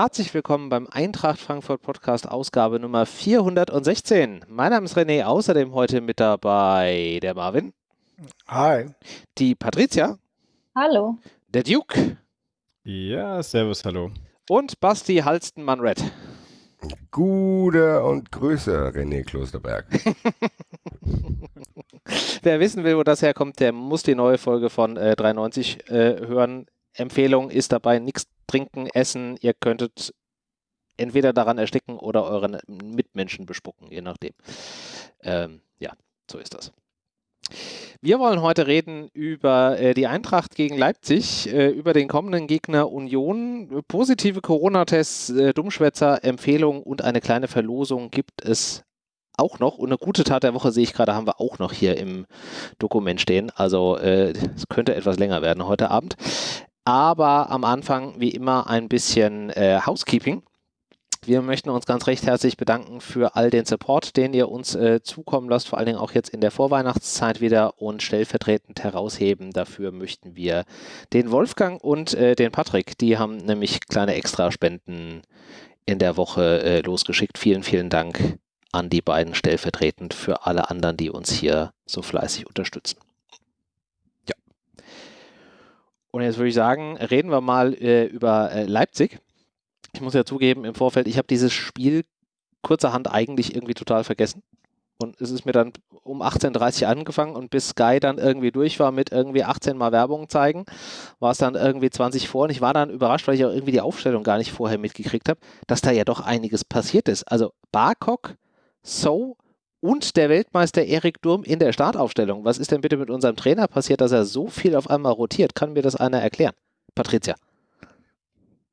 Herzlich willkommen beim Eintracht Frankfurt Podcast Ausgabe Nummer 416. Mein Name ist René, außerdem heute mit dabei der Marvin. Hi. Die Patricia. Hallo. Der Duke. Ja, servus, hallo. Und Basti Halstenmann-Red. Gute und Grüße, René Klosterberg. Wer wissen will, wo das herkommt, der muss die neue Folge von äh, 93 äh, hören. Empfehlung ist dabei nichts trinken, essen. Ihr könntet entweder daran ersticken oder euren Mitmenschen bespucken, je nachdem. Ähm, ja, so ist das. Wir wollen heute reden über äh, die Eintracht gegen Leipzig, äh, über den kommenden Gegner Union. Positive Corona-Tests, äh, Dummschwätzer, Empfehlungen und eine kleine Verlosung gibt es auch noch. Und eine gute Tat der Woche sehe ich gerade, haben wir auch noch hier im Dokument stehen. Also äh, es könnte etwas länger werden heute Abend. Aber am Anfang, wie immer, ein bisschen äh, Housekeeping. Wir möchten uns ganz recht herzlich bedanken für all den Support, den ihr uns äh, zukommen lasst, vor allen Dingen auch jetzt in der Vorweihnachtszeit wieder und stellvertretend herausheben. Dafür möchten wir den Wolfgang und äh, den Patrick, die haben nämlich kleine Extraspenden in der Woche äh, losgeschickt. Vielen, vielen Dank an die beiden stellvertretend für alle anderen, die uns hier so fleißig unterstützen. Ja. Und jetzt würde ich sagen, reden wir mal äh, über äh, Leipzig ich muss ja zugeben, im Vorfeld, ich habe dieses Spiel kurzerhand eigentlich irgendwie total vergessen. Und es ist mir dann um 18.30 Uhr angefangen und bis Sky dann irgendwie durch war mit irgendwie 18 Mal Werbung zeigen, war es dann irgendwie 20 vor und ich war dann überrascht, weil ich auch irgendwie die Aufstellung gar nicht vorher mitgekriegt habe, dass da ja doch einiges passiert ist. Also Barkok, So und der Weltmeister Erik Durm in der Startaufstellung. Was ist denn bitte mit unserem Trainer passiert, dass er so viel auf einmal rotiert? Kann mir das einer erklären? Patricia.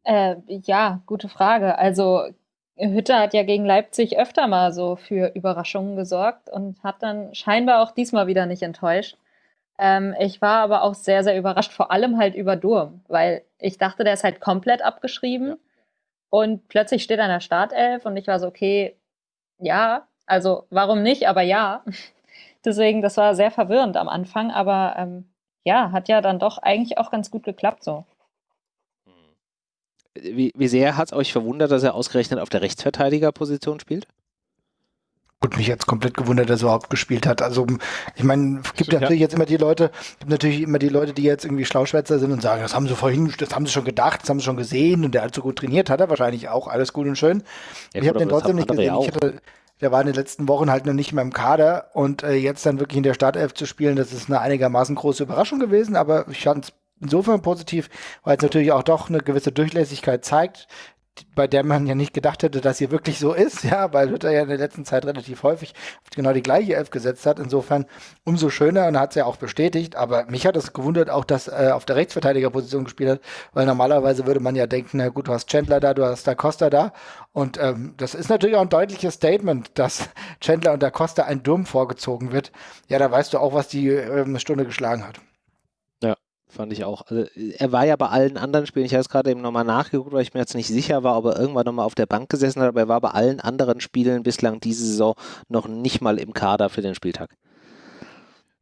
Äh, ja, gute Frage. Also Hütter hat ja gegen Leipzig öfter mal so für Überraschungen gesorgt und hat dann scheinbar auch diesmal wieder nicht enttäuscht. Ähm, ich war aber auch sehr, sehr überrascht, vor allem halt über Durm, weil ich dachte, der ist halt komplett abgeschrieben ja. und plötzlich steht er in der Startelf und ich war so, okay, ja, also warum nicht, aber ja. Deswegen, das war sehr verwirrend am Anfang, aber ähm, ja, hat ja dann doch eigentlich auch ganz gut geklappt so wie, wie sehr hat es euch verwundert, dass er ausgerechnet auf der Rechtsverteidigerposition spielt? Und mich jetzt komplett gewundert, dass er überhaupt gespielt hat. Also ich meine, es gibt ja. natürlich jetzt immer die Leute, gibt natürlich immer die Leute, die jetzt irgendwie Schlauschwätzer sind und sagen, das haben sie vorhin, das haben sie schon gedacht, das haben sie schon gesehen und der hat so gut trainiert, hat er wahrscheinlich auch, alles gut und schön. Ja, ich habe den trotzdem nicht gesehen. Ich hatte, der war in den letzten Wochen halt noch nicht mehr im Kader. Und äh, jetzt dann wirklich in der Startelf zu spielen, das ist eine einigermaßen große Überraschung gewesen, aber ich fand es insofern positiv, weil es natürlich auch doch eine gewisse Durchlässigkeit zeigt, bei der man ja nicht gedacht hätte, dass sie wirklich so ist, ja, weil Luther ja in der letzten Zeit relativ häufig genau die gleiche Elf gesetzt hat. Insofern umso schöner und hat es ja auch bestätigt. Aber mich hat es gewundert auch, dass äh, auf der Rechtsverteidigerposition gespielt hat, weil normalerweise würde man ja denken, na gut, du hast Chandler da, du hast Da Costa da. Und ähm, das ist natürlich auch ein deutliches Statement, dass Chandler und Da Costa ein Durm vorgezogen wird. Ja, da weißt du auch, was die äh, eine Stunde geschlagen hat. Fand ich auch. Also, er war ja bei allen anderen Spielen, ich habe es gerade eben nochmal nachgeguckt, weil ich mir jetzt nicht sicher war, ob er irgendwann nochmal auf der Bank gesessen hat, aber er war bei allen anderen Spielen bislang diese Saison noch nicht mal im Kader für den Spieltag.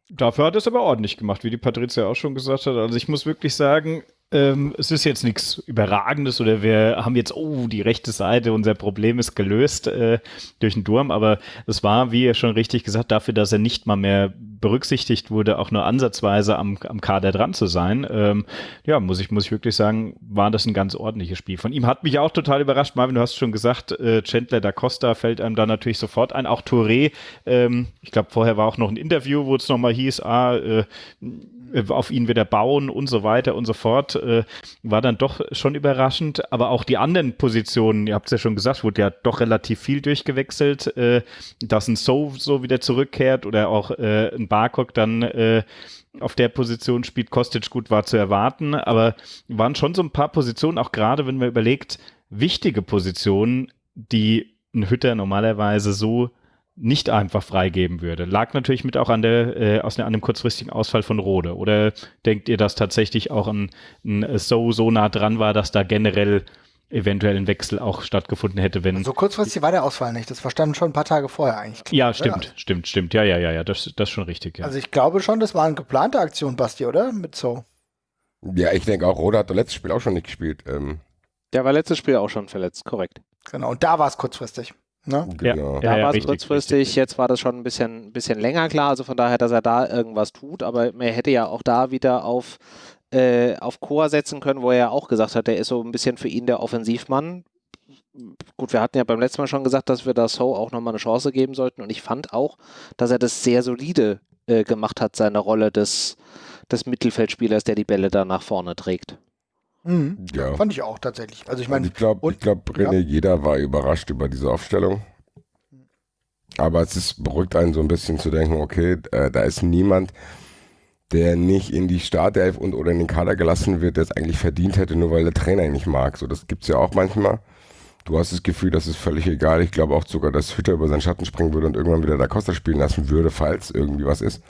Dafür hat er es aber ordentlich gemacht, wie die Patricia auch schon gesagt hat. Also ich muss wirklich sagen, ähm, es ist jetzt nichts Überragendes oder wir haben jetzt, oh, die rechte Seite, unser Problem ist gelöst äh, durch den Durm, aber es war, wie ihr schon richtig gesagt, dafür, dass er nicht mal mehr berücksichtigt wurde, auch nur ansatzweise am, am Kader dran zu sein. Ähm, ja, muss ich, muss ich wirklich sagen, war das ein ganz ordentliches Spiel. Von ihm hat mich auch total überrascht. Marvin, du hast schon gesagt, äh, Chandler da Costa fällt einem da natürlich sofort ein. Auch Touré, ähm, ich glaube, vorher war auch noch ein Interview, wo es nochmal hieß, ah, äh, auf ihn wieder bauen und so weiter und so fort, äh, war dann doch schon überraschend. Aber auch die anderen Positionen, ihr habt es ja schon gesagt, wurde ja doch relativ viel durchgewechselt, äh, dass ein So so wieder zurückkehrt oder auch äh, ein Barcock dann äh, auf der Position spielt, Kostic gut war zu erwarten, aber waren schon so ein paar Positionen, auch gerade wenn man überlegt, wichtige Positionen, die ein Hütter normalerweise so nicht einfach freigeben würde. Lag natürlich mit auch an der äh, aus an einem kurzfristigen Ausfall von Rode. Oder denkt ihr, dass tatsächlich auch ein, ein so so nah dran war, dass da generell eventuell ein Wechsel auch stattgefunden hätte, wenn. So also kurzfristig war der Ausfall nicht. Das verstanden schon ein paar Tage vorher eigentlich. Ja, stimmt, ja. stimmt, stimmt. Ja, ja, ja, ja. Das, das ist schon richtig. Ja. Also ich glaube schon, das war eine geplante Aktion, Basti, oder? Mit so. Ja, ich denke auch, Rode hat das letzte Spiel auch schon nicht gespielt. Ähm, Der war letztes Spiel auch schon verletzt, korrekt. Genau, und da war es kurzfristig. Ne? Genau. Ja, Da ja, war es kurzfristig, richtig. jetzt war das schon ein bisschen, bisschen länger klar, also von daher, dass er da irgendwas tut, aber man hätte ja auch da wieder auf, äh, auf Chor setzen können, wo er ja auch gesagt hat, der ist so ein bisschen für ihn der Offensivmann. Gut, wir hatten ja beim letzten Mal schon gesagt, dass wir da So auch nochmal eine Chance geben sollten und ich fand auch, dass er das sehr solide äh, gemacht hat, seine Rolle des, des Mittelfeldspielers, der die Bälle da nach vorne trägt. Mhm. Ja. Fand ich auch tatsächlich. Also ich meine, ich glaube, glaub, René, jeder war überrascht über diese Aufstellung. Aber es ist, beruhigt einen so ein bisschen zu denken, okay, äh, da ist niemand, der nicht in die Startelf und oder in den Kader gelassen wird, der es eigentlich verdient hätte, nur weil der Trainer ihn nicht mag. So, das gibt's ja auch manchmal. Du hast das Gefühl, das ist völlig egal. Ich glaube auch sogar, dass Hütter über seinen Schatten springen würde und irgendwann wieder Da Costa spielen lassen würde, falls irgendwie was ist.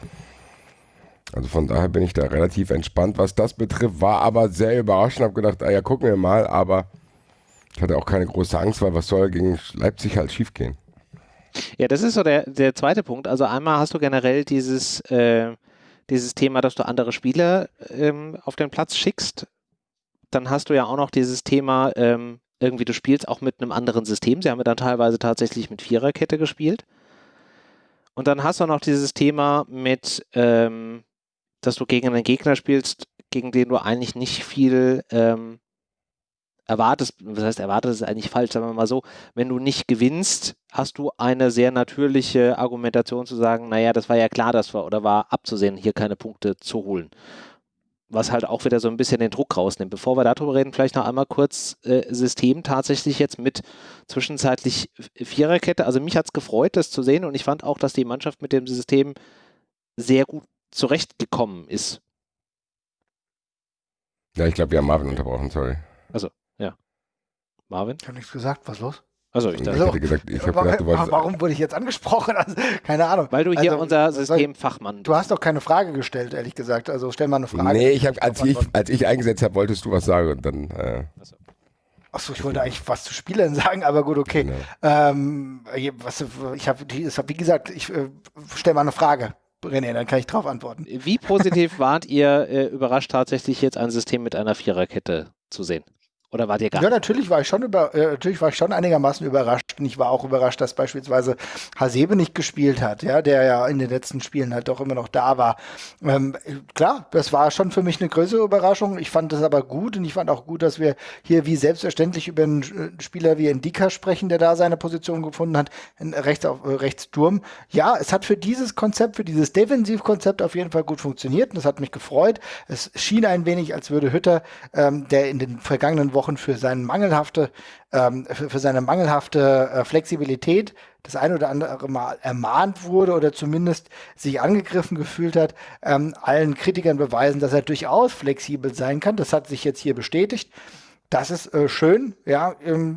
Also von daher bin ich da relativ entspannt, was das betrifft. War aber sehr überraschend. Hab gedacht, ah ja, gucken wir mal. Aber ich hatte auch keine große Angst, weil was soll gegen Leipzig halt schiefgehen? Ja, das ist so der, der zweite Punkt. Also einmal hast du generell dieses, äh, dieses Thema, dass du andere Spieler ähm, auf den Platz schickst. Dann hast du ja auch noch dieses Thema, ähm, irgendwie du spielst auch mit einem anderen System. Sie haben ja dann teilweise tatsächlich mit Viererkette gespielt. Und dann hast du noch dieses Thema mit, ähm, dass du gegen einen Gegner spielst, gegen den du eigentlich nicht viel ähm, erwartest. Was heißt erwartest, ist eigentlich falsch, sagen wir mal so wenn du nicht gewinnst, hast du eine sehr natürliche Argumentation zu sagen, naja, das war ja klar, dass wir, oder war abzusehen, hier keine Punkte zu holen. Was halt auch wieder so ein bisschen den Druck rausnimmt. Bevor wir darüber reden, vielleicht noch einmal kurz äh, System tatsächlich jetzt mit zwischenzeitlich Viererkette. Also mich hat es gefreut, das zu sehen und ich fand auch, dass die Mannschaft mit dem System sehr gut zurechtgekommen ist. Ja, ich glaube, wir haben Marvin unterbrochen, sorry. Marvin? ich habe nichts gesagt. Was ist los? Also ich dachte, Also, hätte gesagt, ich habe Warum- gedacht, du wolltest. Warum wurde ich jetzt angesprochen? Also, keine Ahnung. weil du hier Also, unser Systemfachmann Du hast doch keine Frage gestellt, ehrlich gesagt. Also stell mal eine Frage. Nee, ich hab, als, ich, als ich eingesetzt habe, wolltest du was sagen und dann. Äh, Achso, ich wollte eigentlich was zu Spielern sagen, aber gut, okay. genau. Ähm, was, ich habe, wie gesagt, ich äh, stell mal eine Frage, René, dann kann ich drauf antworten. Wie positiv wart ihr äh, überrascht tatsächlich jetzt ein System mit einer Viererkette zu sehen? Oder wart ihr gar Ja, natürlich war ich schon über, äh, natürlich war ich schon einigermaßen überrascht. Und ich war auch überrascht, dass beispielsweise Hasebe nicht gespielt hat, ja, der ja in den letzten Spielen halt doch immer noch da war. Ähm, klar, das war schon für mich eine größere Überraschung. Ich fand das aber gut und ich fand auch gut, dass wir hier wie selbstverständlich über einen äh, Spieler wie Endika sprechen, der da seine Position gefunden hat, in, rechts auf äh, rechts Sturm. Ja, es hat für dieses Konzept, für dieses Defensivkonzept auf jeden Fall gut funktioniert und das hat mich gefreut. Es schien ein wenig, als würde Hütter, ähm, der in den vergangenen Wochen für seine mangelhafte, ähm, für, für seine mangelhafte äh, Flexibilität das ein oder andere Mal ermahnt wurde oder zumindest sich angegriffen gefühlt hat, ähm, allen Kritikern beweisen, dass er durchaus flexibel sein kann. Das hat sich jetzt hier bestätigt. Das ist äh, schön, ja. Ähm,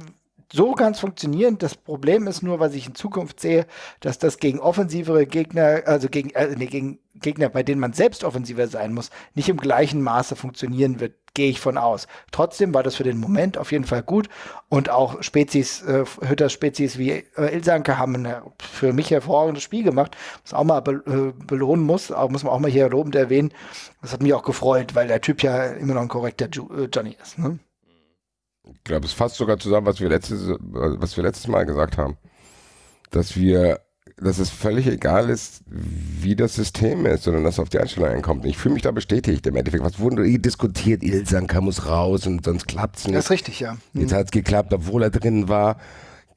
so kann es funktionieren. Das Problem ist nur, was ich in Zukunft sehe, dass das gegen offensivere Gegner, also gegen, äh, nee, gegen Gegner, bei denen man selbst offensiver sein muss, nicht im gleichen Maße funktionieren wird, gehe ich von aus. Trotzdem war das für den Moment auf jeden Fall gut und auch Spezies, äh, Hütters Spezies wie äh, Ilsanke haben ein äh, für mich hervorragendes Spiel gemacht, was auch mal be äh, belohnen muss, auch, muss man auch mal hier lobend erwähnen. Das hat mich auch gefreut, weil der Typ ja immer noch ein korrekter Ju äh, Johnny ist. Ne? Ich glaube, es fasst sogar zusammen, was wir, letztes, was wir letztes Mal gesagt haben. Dass wir, dass es völlig egal ist, wie das System ist, sondern dass es auf die Einstellung einkommt. Und ich fühle mich da bestätigt. Im Endeffekt, was wurde eh diskutiert? Ilsanka muss raus und sonst klappt es Das nicht. ist richtig, ja. Hm. Jetzt hat es geklappt, obwohl er drin war.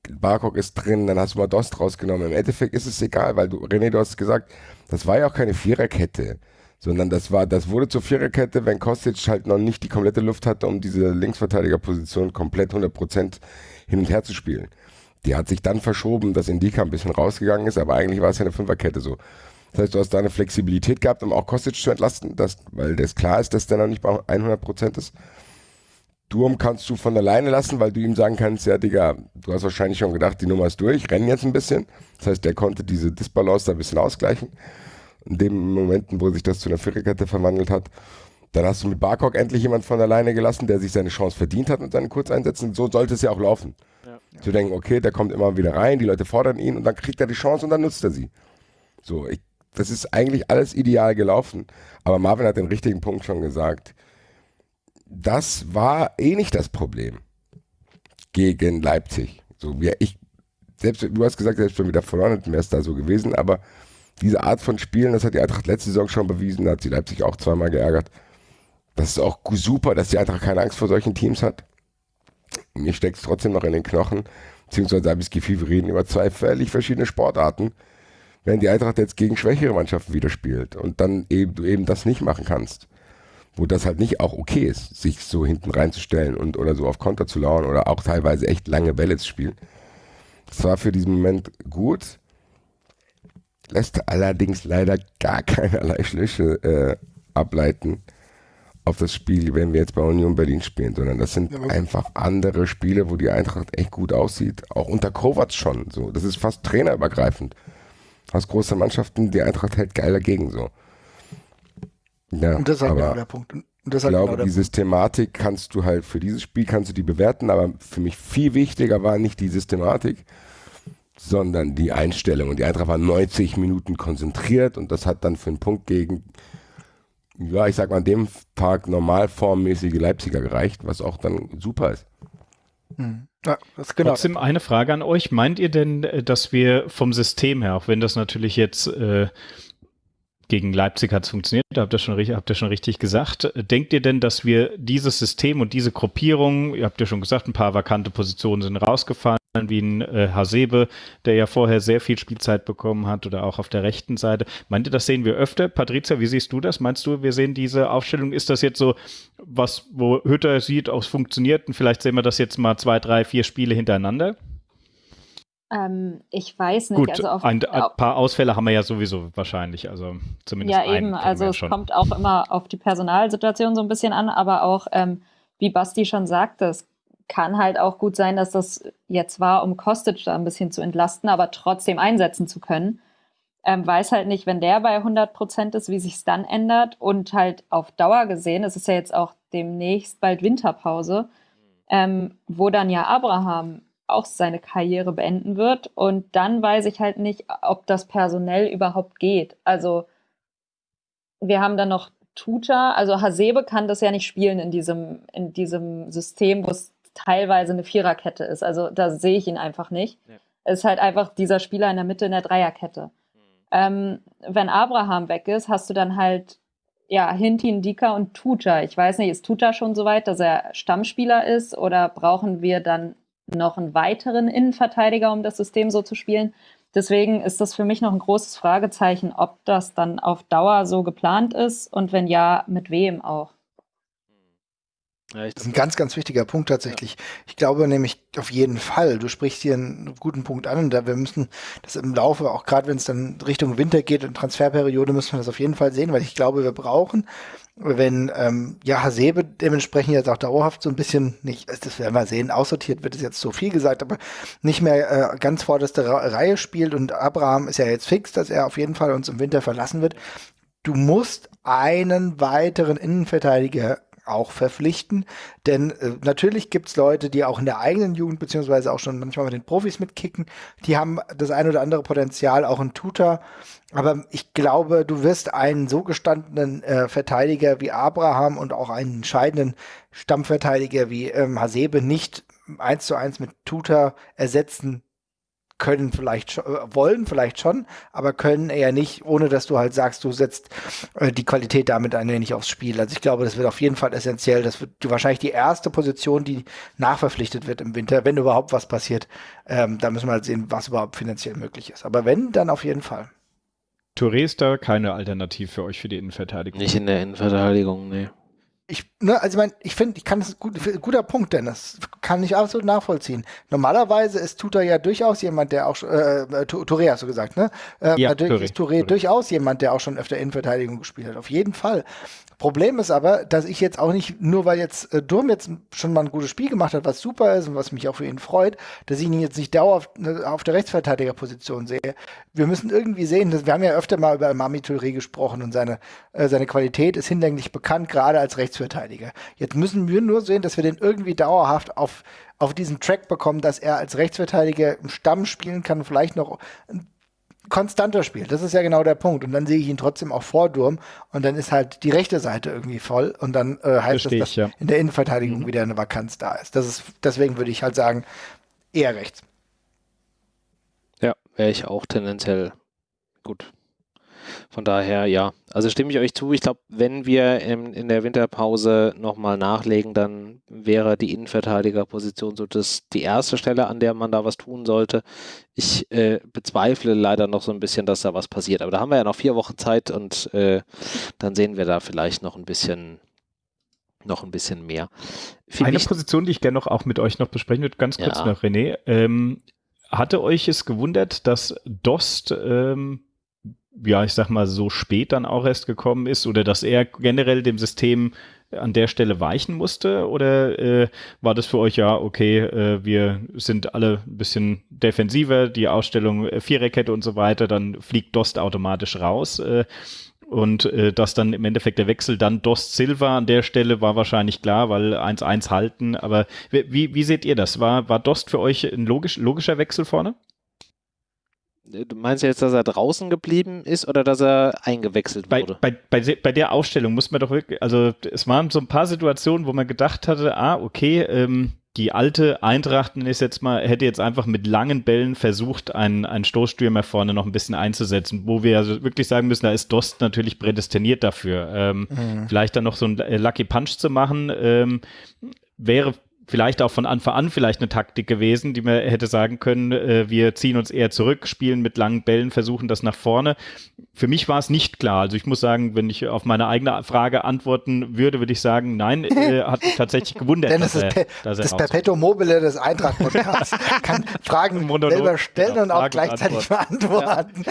Barcock ist drin, dann hast du mal Dost rausgenommen. Im Endeffekt ist es egal, weil du, René, du hast gesagt, das war ja auch keine Viererkette, sondern das war, das wurde zur Viererkette, wenn Kostic halt noch nicht die komplette Luft hatte, um diese Linksverteidigerposition komplett 100% hin und her zu spielen. Die hat sich dann verschoben, dass Indika ein bisschen rausgegangen ist, aber eigentlich war es ja eine Fünferkette so. Das heißt, du hast da eine Flexibilität gehabt, um auch Kostic zu entlasten, dass, weil das klar ist, dass der noch nicht bei 100% ist. Durm kannst du von alleine lassen, weil du ihm sagen kannst, ja, Digga, du hast wahrscheinlich schon gedacht, die Nummer ist durch, rennen jetzt ein bisschen. Das heißt, der konnte diese Disbalance da ein bisschen ausgleichen. In dem Momenten, wo sich das zu einer Viererkette verwandelt hat. Dann hast du mit Barcock endlich jemand von alleine gelassen, der sich seine Chance verdient hat mit seinen Kurzeinsätzen. So sollte es ja auch laufen. Zu denken, okay, der kommt immer wieder rein, die Leute fordern ihn und dann kriegt er die Chance und dann nutzt er sie. So, ich, das ist eigentlich alles ideal gelaufen. Aber Marvin hat den richtigen Punkt schon gesagt das war eh nicht das Problem. gegen Leipzig. So wie ich, selbst, du hast gesagt, selbst wenn wir da verloren wäre es da so gewesen, aber diese Art von Spielen, das hat die Eintracht letzte Saison schon bewiesen, da hat sie Leipzig auch zweimal geärgert. Das ist auch super, dass die Eintracht keine Angst vor solchen Teams hat. Mir steckt es trotzdem noch in den Knochen, beziehungsweise habe ich das Gefühl, wir reden über zwei völlig verschiedene Sportarten, wenn die Eintracht jetzt gegen schwächere Mannschaften wieder spielt und dann eben du eben das nicht machen kannst. Wo das halt nicht auch okay ist, sich so hinten reinzustellen und oder so auf Konter zu lauern oder auch teilweise echt lange Bälle zu spielen. Das war für diesen Moment gut, lässt allerdings leider gar keinerlei Schlüsse äh, ableiten auf das Spiel, wenn wir jetzt bei Union Berlin spielen, sondern das sind ja, einfach andere Spiele, wo die Eintracht echt gut aussieht. Auch unter Kovac schon so. Das ist fast trainerübergreifend. Aus großen Mannschaften, die Eintracht hält geil dagegen so. Ja, und das ist halt genau der Punkt. Und das ich glaube, genau die Systematik kannst du halt, für dieses Spiel kannst du die bewerten, aber für mich viel wichtiger war nicht die Systematik, sondern die Einstellung. Und die Eintracht war 90 Minuten konzentriert und das hat dann für einen Punkt gegen, ja, ich sag mal, an dem Tag normalformmäßige Leipziger gereicht, was auch dann super ist. Hm. Ja, genau. Trotzdem eine Frage an euch. Meint ihr denn, äh, dass wir vom System her, auch wenn das natürlich jetzt äh, gegen Leipzig hat es funktioniert, habt ihr, schon, habt ihr schon richtig gesagt. Denkt ihr denn, dass wir dieses System und diese Gruppierung, ihr habt ja schon gesagt, ein paar vakante Positionen sind rausgefallen, wie ein äh, Hasebe, der ja vorher sehr viel Spielzeit bekommen hat oder auch auf der rechten Seite. Meint ihr, das sehen wir öfter? Patricia, wie siehst du das? Meinst du, wir sehen diese Aufstellung? Ist das jetzt so was, wo Hütter sieht, auch es funktioniert und vielleicht sehen wir das jetzt mal zwei, drei, vier Spiele hintereinander? Ähm, ich weiß nicht. Gut, also auf, ein, ein, paar Ausfälle haben wir ja sowieso wahrscheinlich, also zumindest. Ja, eben. Also es schon. kommt auch immer auf die Personalsituation so ein bisschen an, aber auch, ähm, wie Basti schon sagte, es kann halt auch gut sein, dass das jetzt war, um Kostic da ein bisschen zu entlasten, aber trotzdem einsetzen zu können. Ähm, weiß halt nicht, wenn der bei 100 Prozent ist, wie sich es dann ändert und halt auf Dauer gesehen, es ist ja jetzt auch demnächst bald Winterpause, ähm, wo dann ja Abraham auch seine Karriere beenden wird. Und dann weiß ich halt nicht, ob das personell überhaupt geht. Also wir haben dann noch Tuta, also Hasebe kann das ja nicht spielen in diesem, in diesem System, wo es teilweise eine Viererkette ist. Also da sehe ich ihn einfach nicht. Ja. Es ist halt einfach dieser Spieler in der Mitte in der Dreierkette. Mhm. Ähm, wenn Abraham weg ist, hast du dann halt ja, Hintin, Dika und Tuta. Ich weiß nicht, ist Tuta schon so weit, dass er Stammspieler ist oder brauchen wir dann noch einen weiteren Innenverteidiger, um das System so zu spielen. Deswegen ist das für mich noch ein großes Fragezeichen, ob das dann auf Dauer so geplant ist und wenn ja, mit wem auch. Das ist ein ganz, ganz wichtiger Punkt tatsächlich. Ja. Ich glaube nämlich auf jeden Fall, du sprichst hier einen guten Punkt an und da wir müssen das im Laufe, auch gerade wenn es dann Richtung Winter geht und Transferperiode, müssen wir das auf jeden Fall sehen, weil ich glaube, wir brauchen wenn ähm, ja Hasebe dementsprechend jetzt auch dauerhaft so ein bisschen nicht, das werden wir sehen, aussortiert wird es jetzt so viel gesagt, aber nicht mehr äh, ganz vorderste Reihe spielt und Abraham ist ja jetzt fix, dass er auf jeden Fall uns im Winter verlassen wird. Du musst einen weiteren Innenverteidiger auch verpflichten. Denn äh, natürlich gibt es Leute, die auch in der eigenen Jugend, beziehungsweise auch schon manchmal mit den Profis mitkicken, die haben das ein oder andere Potenzial, auch ein Tutor. Aber ich glaube, du wirst einen so gestandenen äh, Verteidiger wie Abraham und auch einen entscheidenden Stammverteidiger wie ähm, Hasebe nicht eins zu eins mit Tutor ersetzen können vielleicht schon, äh, wollen vielleicht schon, aber können eher nicht, ohne dass du halt sagst, du setzt äh, die Qualität damit ein wenig aufs Spiel. Also ich glaube, das wird auf jeden Fall essentiell. Das wird wahrscheinlich die erste Position, die nachverpflichtet wird im Winter, wenn überhaupt was passiert. Ähm, da müssen wir halt sehen, was überhaupt finanziell möglich ist. Aber wenn, dann auf jeden Fall. Touré ist da keine Alternative für euch für die Innenverteidigung. Nicht in der Innenverteidigung, nee ich, ne, also ich meine, ich finde, ich kann das gut, guter Punkt, Dennis, kann ich absolut nachvollziehen. Normalerweise ist Tuta ja durchaus jemand, der auch, äh, äh Touré hast du gesagt, ne? Äh, ja, natürlich Touré. ist Touré, Touré durchaus jemand, der auch schon öfter Innenverteidigung gespielt hat, auf jeden Fall. Problem ist aber, dass ich jetzt auch nicht, nur weil jetzt äh, Durm jetzt schon mal ein gutes Spiel gemacht hat, was super ist und was mich auch für ihn freut, dass ich ihn jetzt nicht dauerhaft ne, auf der Rechtsverteidigerposition sehe. Wir müssen irgendwie sehen, dass, wir haben ja öfter mal über Mami Touré gesprochen und seine, äh, seine Qualität ist hinlänglich bekannt, gerade als Rechtsverteidiger. Jetzt müssen wir nur sehen, dass wir den irgendwie dauerhaft auf, auf diesen Track bekommen, dass er als Rechtsverteidiger im Stamm spielen kann, vielleicht noch ein konstanter spielt. Das ist ja genau der Punkt. Und dann sehe ich ihn trotzdem auch vor Durm und dann ist halt die rechte Seite irgendwie voll und dann äh, heißt Versteh das, dass ich, ja. in der Innenverteidigung wieder eine Vakanz da ist. Das ist deswegen würde ich halt sagen, eher rechts. Ja, wäre ich auch tendenziell gut. Von daher, ja. Also stimme ich euch zu. Ich glaube, wenn wir in, in der Winterpause nochmal nachlegen, dann wäre die Innenverteidigerposition so das, die erste Stelle, an der man da was tun sollte. Ich äh, bezweifle leider noch so ein bisschen, dass da was passiert. Aber da haben wir ja noch vier Wochen Zeit und äh, dann sehen wir da vielleicht noch ein bisschen noch ein bisschen mehr. Für Eine Position, die ich gerne noch auch mit euch noch besprechen würde, ganz kurz Ja. noch, René. Ähm, hatte euch es gewundert, dass Dost, ähm, ja, ich sag mal, so spät dann auch erst gekommen ist oder dass er generell dem System an der Stelle weichen musste? Oder äh, war das für euch ja, okay, äh, wir sind alle ein bisschen defensiver, die Ausstellung äh, Viererkette und so weiter, dann fliegt Dost automatisch raus? Äh, und äh, dass dann im Endeffekt der Wechsel dann Dost Silva an der Stelle war wahrscheinlich klar, weil 1-1 halten. Aber wie, wie seht ihr das? War, war Dost für euch ein logisch, logischer Wechsel vorne? Du meinst jetzt, dass er draußen geblieben ist oder dass er eingewechselt Bei, wurde? bei, bei, bei der Ausstellung muss man doch wirklich, also es waren so ein paar Situationen, wo man gedacht hatte, ah, okay, ähm, die alte Eintracht ist jetzt mal, hätte jetzt einfach mit langen Bällen versucht, einen, einen Stoßstürmer vorne noch ein bisschen einzusetzen, wo wir also wirklich sagen müssen, da ist Dost natürlich prädestiniert dafür. Ähm, Vielleicht dann noch so einen äh, Lucky Punch zu machen, ähm, wäre vielleicht auch von Anfang an vielleicht eine Taktik gewesen, die man hätte sagen können, äh, wir ziehen uns eher zurück, spielen mit langen Bällen, versuchen das nach vorne. Für mich war es nicht klar. Also ich muss sagen, wenn ich auf meine eigene Frage antworten würde, würde ich sagen, nein, äh, hat mich tatsächlich gewundert, Denn das ist er, das Perpetuum mobile des Eintracht-Podcasts. Kann Fragen Monolog, selber stellen genau, und auch Fragen gleichzeitig beantworten.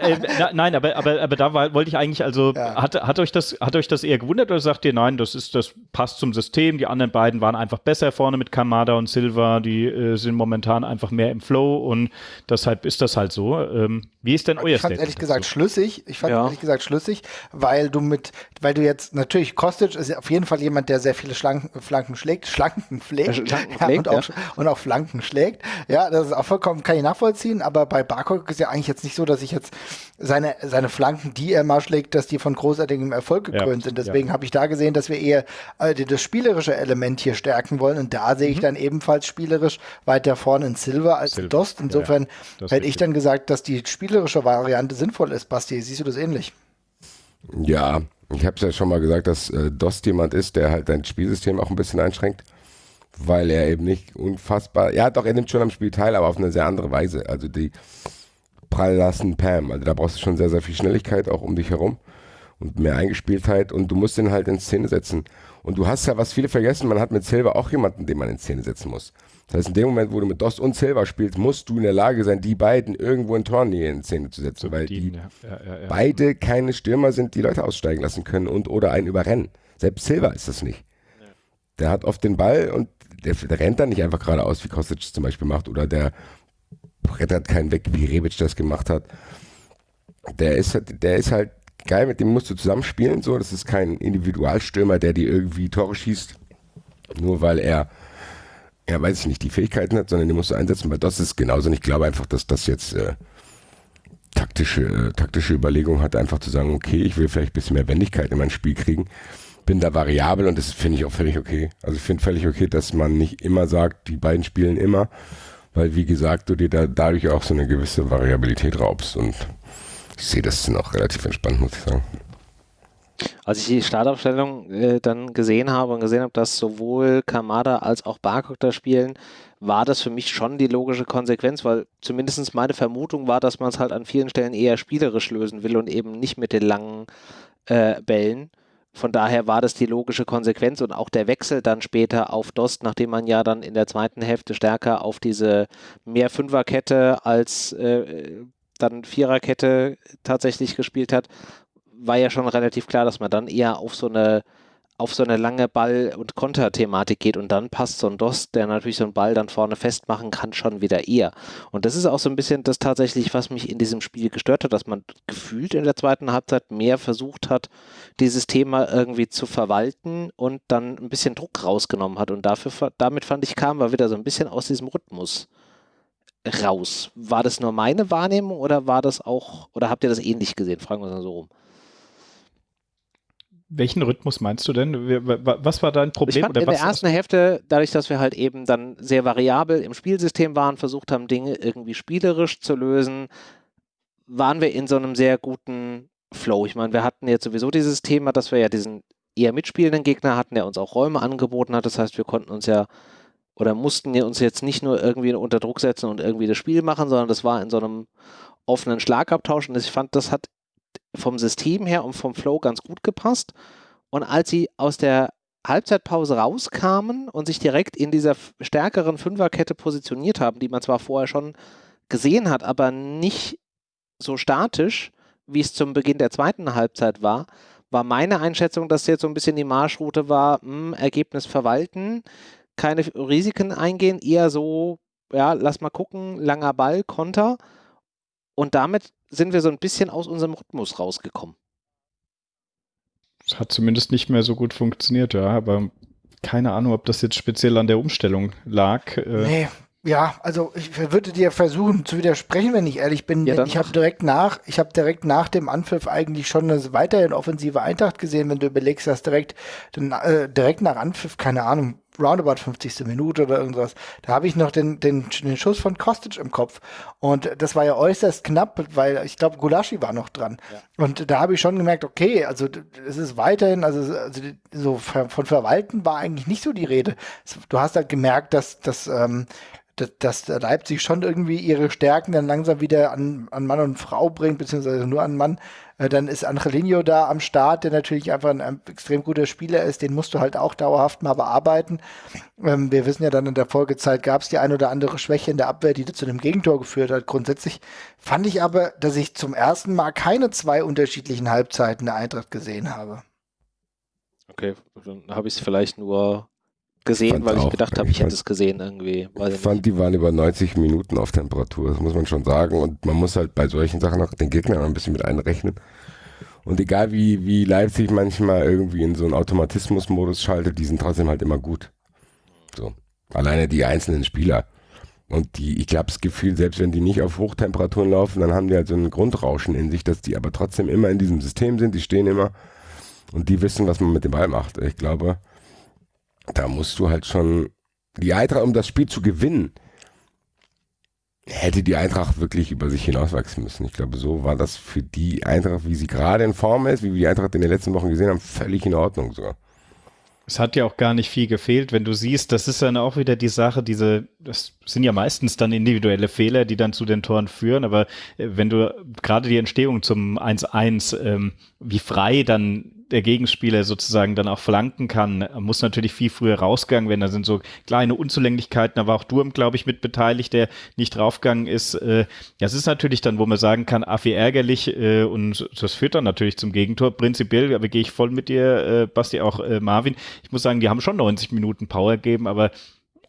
äh, na, nein, aber, aber, aber da war, wollte ich eigentlich, also Ja. hat, hat, euch das, hat euch das eher gewundert oder sagt ihr, nein, das ist, das passt zum System, die anderen beiden waren einfach besser vorne mit Kamada und Silva, die äh, sind momentan einfach mehr im Flow und deshalb ist das halt so. Ähm, wie ist denn euer Ich fand ehrlich gesagt dazu? schlüssig. Ich fand Ja. ehrlich gesagt schlüssig, weil du mit, weil du jetzt natürlich Kostic ist ja auf jeden Fall jemand, der sehr viele Schlanken, Flanken schlägt, Schlanken pflegt, Äh, Schlanken ja, pflegt, und, auch, und auch Flanken schlägt. Ja, das ist auch vollkommen kann ich nachvollziehen. Aber bei Barkok ist ja eigentlich jetzt nicht so, dass ich jetzt seine seine Flanken, die er mal schlägt, dass die von großartigem Erfolg Ja, gekrönt sind. Deswegen habe ich da gesehen, dass wir eher äh, das spielerische Element hier stärken wollen. Und da sehe ich dann ebenfalls spielerisch weiter vorne in Silver als in Mhm. Silva, Dost. ja, Insofern ja. Hätte ich dann gesagt, dass die spielerische Variante sinnvoll ist. Basti, siehst du das ähnlich? Ja, ich habe es ja schon mal gesagt, dass äh, Dost jemand ist, der halt dein Spielsystem auch ein bisschen einschränkt, weil er eben nicht unfassbar, ja doch, er nimmt schon am Spiel teil, aber auf eine sehr andere Weise. Also die prall lassen Pam, also da brauchst du schon sehr, sehr viel Schnelligkeit auch um dich herum und mehr Eingespieltheit und du musst den halt in Szene setzen. Und du hast ja, was viele vergessen, man hat mit Silva auch jemanden, den man in Szene setzen muss. Das heißt, in dem Moment, wo du mit Dost und Silva spielst, musst du in der Lage sein, die beiden irgendwo in Tornähe in Szene zu setzen, weil die ja, ja, ja, beide keine Stürmer sind, die Leute aussteigen lassen können und oder einen überrennen. Selbst Silva ist das nicht. Der hat oft den Ball und der, der rennt dann nicht einfach geradeaus, wie Kostic es zum Beispiel macht, oder der brettert keinen weg, wie Rebic das gemacht hat. Der ist, halt- der ist halt geil, mit dem musst du zusammenspielen. So, das ist kein Individualstürmer, der dir irgendwie Tore schießt, nur weil er, ja, weiß ich nicht, die Fähigkeiten hat, sondern den musst du einsetzen, weil das ist genauso. Und ich glaube einfach, dass das jetzt äh, taktische, äh, taktische Überlegung hat, einfach zu sagen, okay, ich will vielleicht ein bisschen mehr Wendigkeit in mein Spiel kriegen. Bin da variabel und das finde ich auch völlig okay. Also ich finde völlig okay, dass man nicht immer sagt, die beiden spielen immer, weil wie gesagt, du dir da dadurch auch so eine gewisse Variabilität raubst und ich sehe das noch relativ entspannt, muss ich sagen. Als ich die Startaufstellung äh, dann gesehen habe und gesehen habe, dass sowohl Kamada als auch Barkok da spielen, war das für mich schon die logische Konsequenz, weil zumindest meine Vermutung war, dass man es halt an vielen Stellen eher spielerisch lösen will und eben nicht mit den langen äh, Bällen. Von daher war das die logische Konsequenz und auch der Wechsel dann später auf Dost, nachdem man ja dann in der zweiten Hälfte stärker auf diese mehr Fünferkette als äh, dann Viererkette tatsächlich gespielt hat, war ja schon relativ klar, dass man dann eher auf so eine auf so eine lange Ball- und Konterthematik geht und dann passt so ein Dost, der natürlich so einen Ball dann vorne festmachen kann, schon wieder eher. Und das ist auch so ein bisschen das tatsächlich, was mich in diesem Spiel gestört hat, dass man gefühlt in der zweiten Halbzeit mehr versucht hat, dieses Thema irgendwie zu verwalten und dann ein bisschen Druck rausgenommen hat. Und dafür, damit fand ich, kam wir wieder so ein bisschen aus diesem Rhythmus raus. War das nur meine Wahrnehmung oder war das auch, oder habt ihr das ähnlich gesehen? Fragen wir es mal so rum. Welchen Rhythmus meinst du denn? Was war dein Problem? Ich fand in der ersten Hälfte, dadurch, dass wir halt eben dann sehr variabel im Spielsystem waren, versucht haben, Dinge irgendwie spielerisch zu lösen, waren wir in so einem sehr guten Flow. Ich meine, wir hatten jetzt sowieso dieses Thema, dass wir ja diesen eher mitspielenden Gegner hatten, der uns auch Räume angeboten hat. Das heißt, wir konnten uns ja oder mussten uns jetzt nicht nur irgendwie unter Druck setzen und irgendwie das Spiel machen, sondern das war in so einem offenen Schlagabtausch und ich fand, das hat vom System her und vom Flow ganz gut gepasst. Und als sie aus der Halbzeitpause rauskamen und sich direkt in dieser stärkeren Fünferkette positioniert haben, die man zwar vorher schon gesehen hat, aber nicht so statisch, wie es zum Beginn der zweiten Halbzeit war, war meine Einschätzung, dass jetzt so ein bisschen die Marschroute war, mh, hm, Ergebnis verwalten, keine Risiken eingehen, eher so, ja, lass mal gucken, langer Ball, Konter. Und damit sind wir so ein bisschen aus unserem Rhythmus rausgekommen. Es hat zumindest nicht mehr so gut funktioniert, ja, aber keine Ahnung, ob das jetzt speziell an der Umstellung lag. Äh. Nee, ja, also ich würde dir versuchen zu widersprechen, wenn ich ehrlich bin. Ja, ich habe direkt nach, ich habe direkt nach dem Anpfiff eigentlich schon eine weiterhin offensive Eintracht gesehen, wenn du überlegst, dass direkt, äh, direkt nach Anpfiff, keine Ahnung, roundabout 50. Minute oder irgendwas. Da habe ich noch den, den, den Schuss von Kostic im Kopf. Und das war ja äußerst knapp, weil ich glaube, Gulaschi war noch dran. Ja. Und da habe ich schon gemerkt, okay, also es ist weiterhin, also, also so von Verwalten war eigentlich nicht so die Rede. Du hast halt gemerkt, dass, dass ähm, dass, Leipzig schon irgendwie ihre Stärken dann langsam wieder an, an Mann und Frau bringt, beziehungsweise nur an Mann. Äh, dann ist Angelino da am Start, der natürlich einfach ein, ein, extrem guter Spieler ist. Den musst du halt auch dauerhaft mal bearbeiten. Ähm, wir wissen ja dann in der Folgezeit gab es die ein oder andere Schwäche in der Abwehr, die zu einem Gegentor geführt hat. Grundsätzlich fand ich aber, dass ich zum ersten Mal keine zwei unterschiedlichen Halbzeiten der Eintracht gesehen habe. Okay, dann habe ich es vielleicht nur gesehen, weil ich gedacht habe, ich, hätte es gesehen irgendwie. ich fand, nicht. die waren über 90 Minuten auf Temperatur, das muss man schon sagen. Und man muss halt bei solchen Sachen auch den Gegner noch ein bisschen mit einrechnen. Und egal wie, wie Leipzig manchmal irgendwie in so einen Automatismus-Modus schaltet, die sind trotzdem halt immer gut. So. Alleine die einzelnen Spieler. Und die, ich glaube, das Gefühl, selbst wenn die nicht auf Hochtemperaturen laufen, dann haben die halt so ein Grundrauschen in sich, dass die aber trotzdem immer in diesem System sind, die stehen immer und die wissen, was man mit dem Ball macht. Ich glaube, da musst du halt schon die Eintracht, um das Spiel zu gewinnen, hätte die Eintracht wirklich über sich hinauswachsen müssen. Ich glaube, so war das für die Eintracht, wie sie gerade in Form ist, wie wir die Eintracht in den letzten Wochen gesehen haben, völlig in Ordnung sogar. Es hat ja auch gar nicht viel gefehlt, wenn du siehst, das ist dann auch wieder die Sache, diese, das sind ja meistens dann individuelle Fehler, die dann zu den Toren führen, aber äh, wenn du gerade die Entstehung zum 1-1, ähm, wie frei dann der Gegenspieler sozusagen dann auch flanken kann, muss natürlich viel früher rausgegangen werden. Da sind so kleine Unzulänglichkeiten, da war auch Durm, glaube ich, mit beteiligt, der nicht draufgegangen ist. Äh, das ist natürlich dann, wo man sagen kann, affi ärgerlich äh, und das führt dann natürlich zum Gegentor. Prinzipiell, aber gehe ich voll mit dir, äh, Basti, auch Marvin. Ich muss sagen, die haben schon 90 Minuten Power gegeben, aber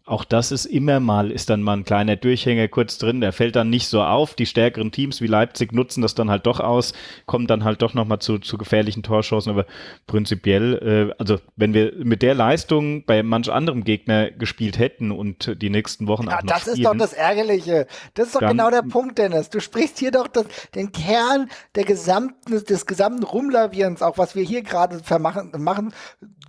auch das ist immer mal, ist dann mal ein kleiner Durchhänger kurz drin, der fällt dann nicht so auf. Die stärkeren Teams wie Leipzig nutzen das dann halt doch aus, kommen dann halt doch nochmal zu, zu gefährlichen Torschancen. Aber prinzipiell, äh, also wenn wir mit der Leistung bei manch anderem Gegner gespielt hätten und die nächsten Wochen ja, auch noch das spielen, ist doch das Ärgerliche. Das ist doch genau der Punkt, Dennis. Du sprichst hier doch das, den Kern der gesamten, des gesamten Rumlavierens, auch was wir hier gerade machen,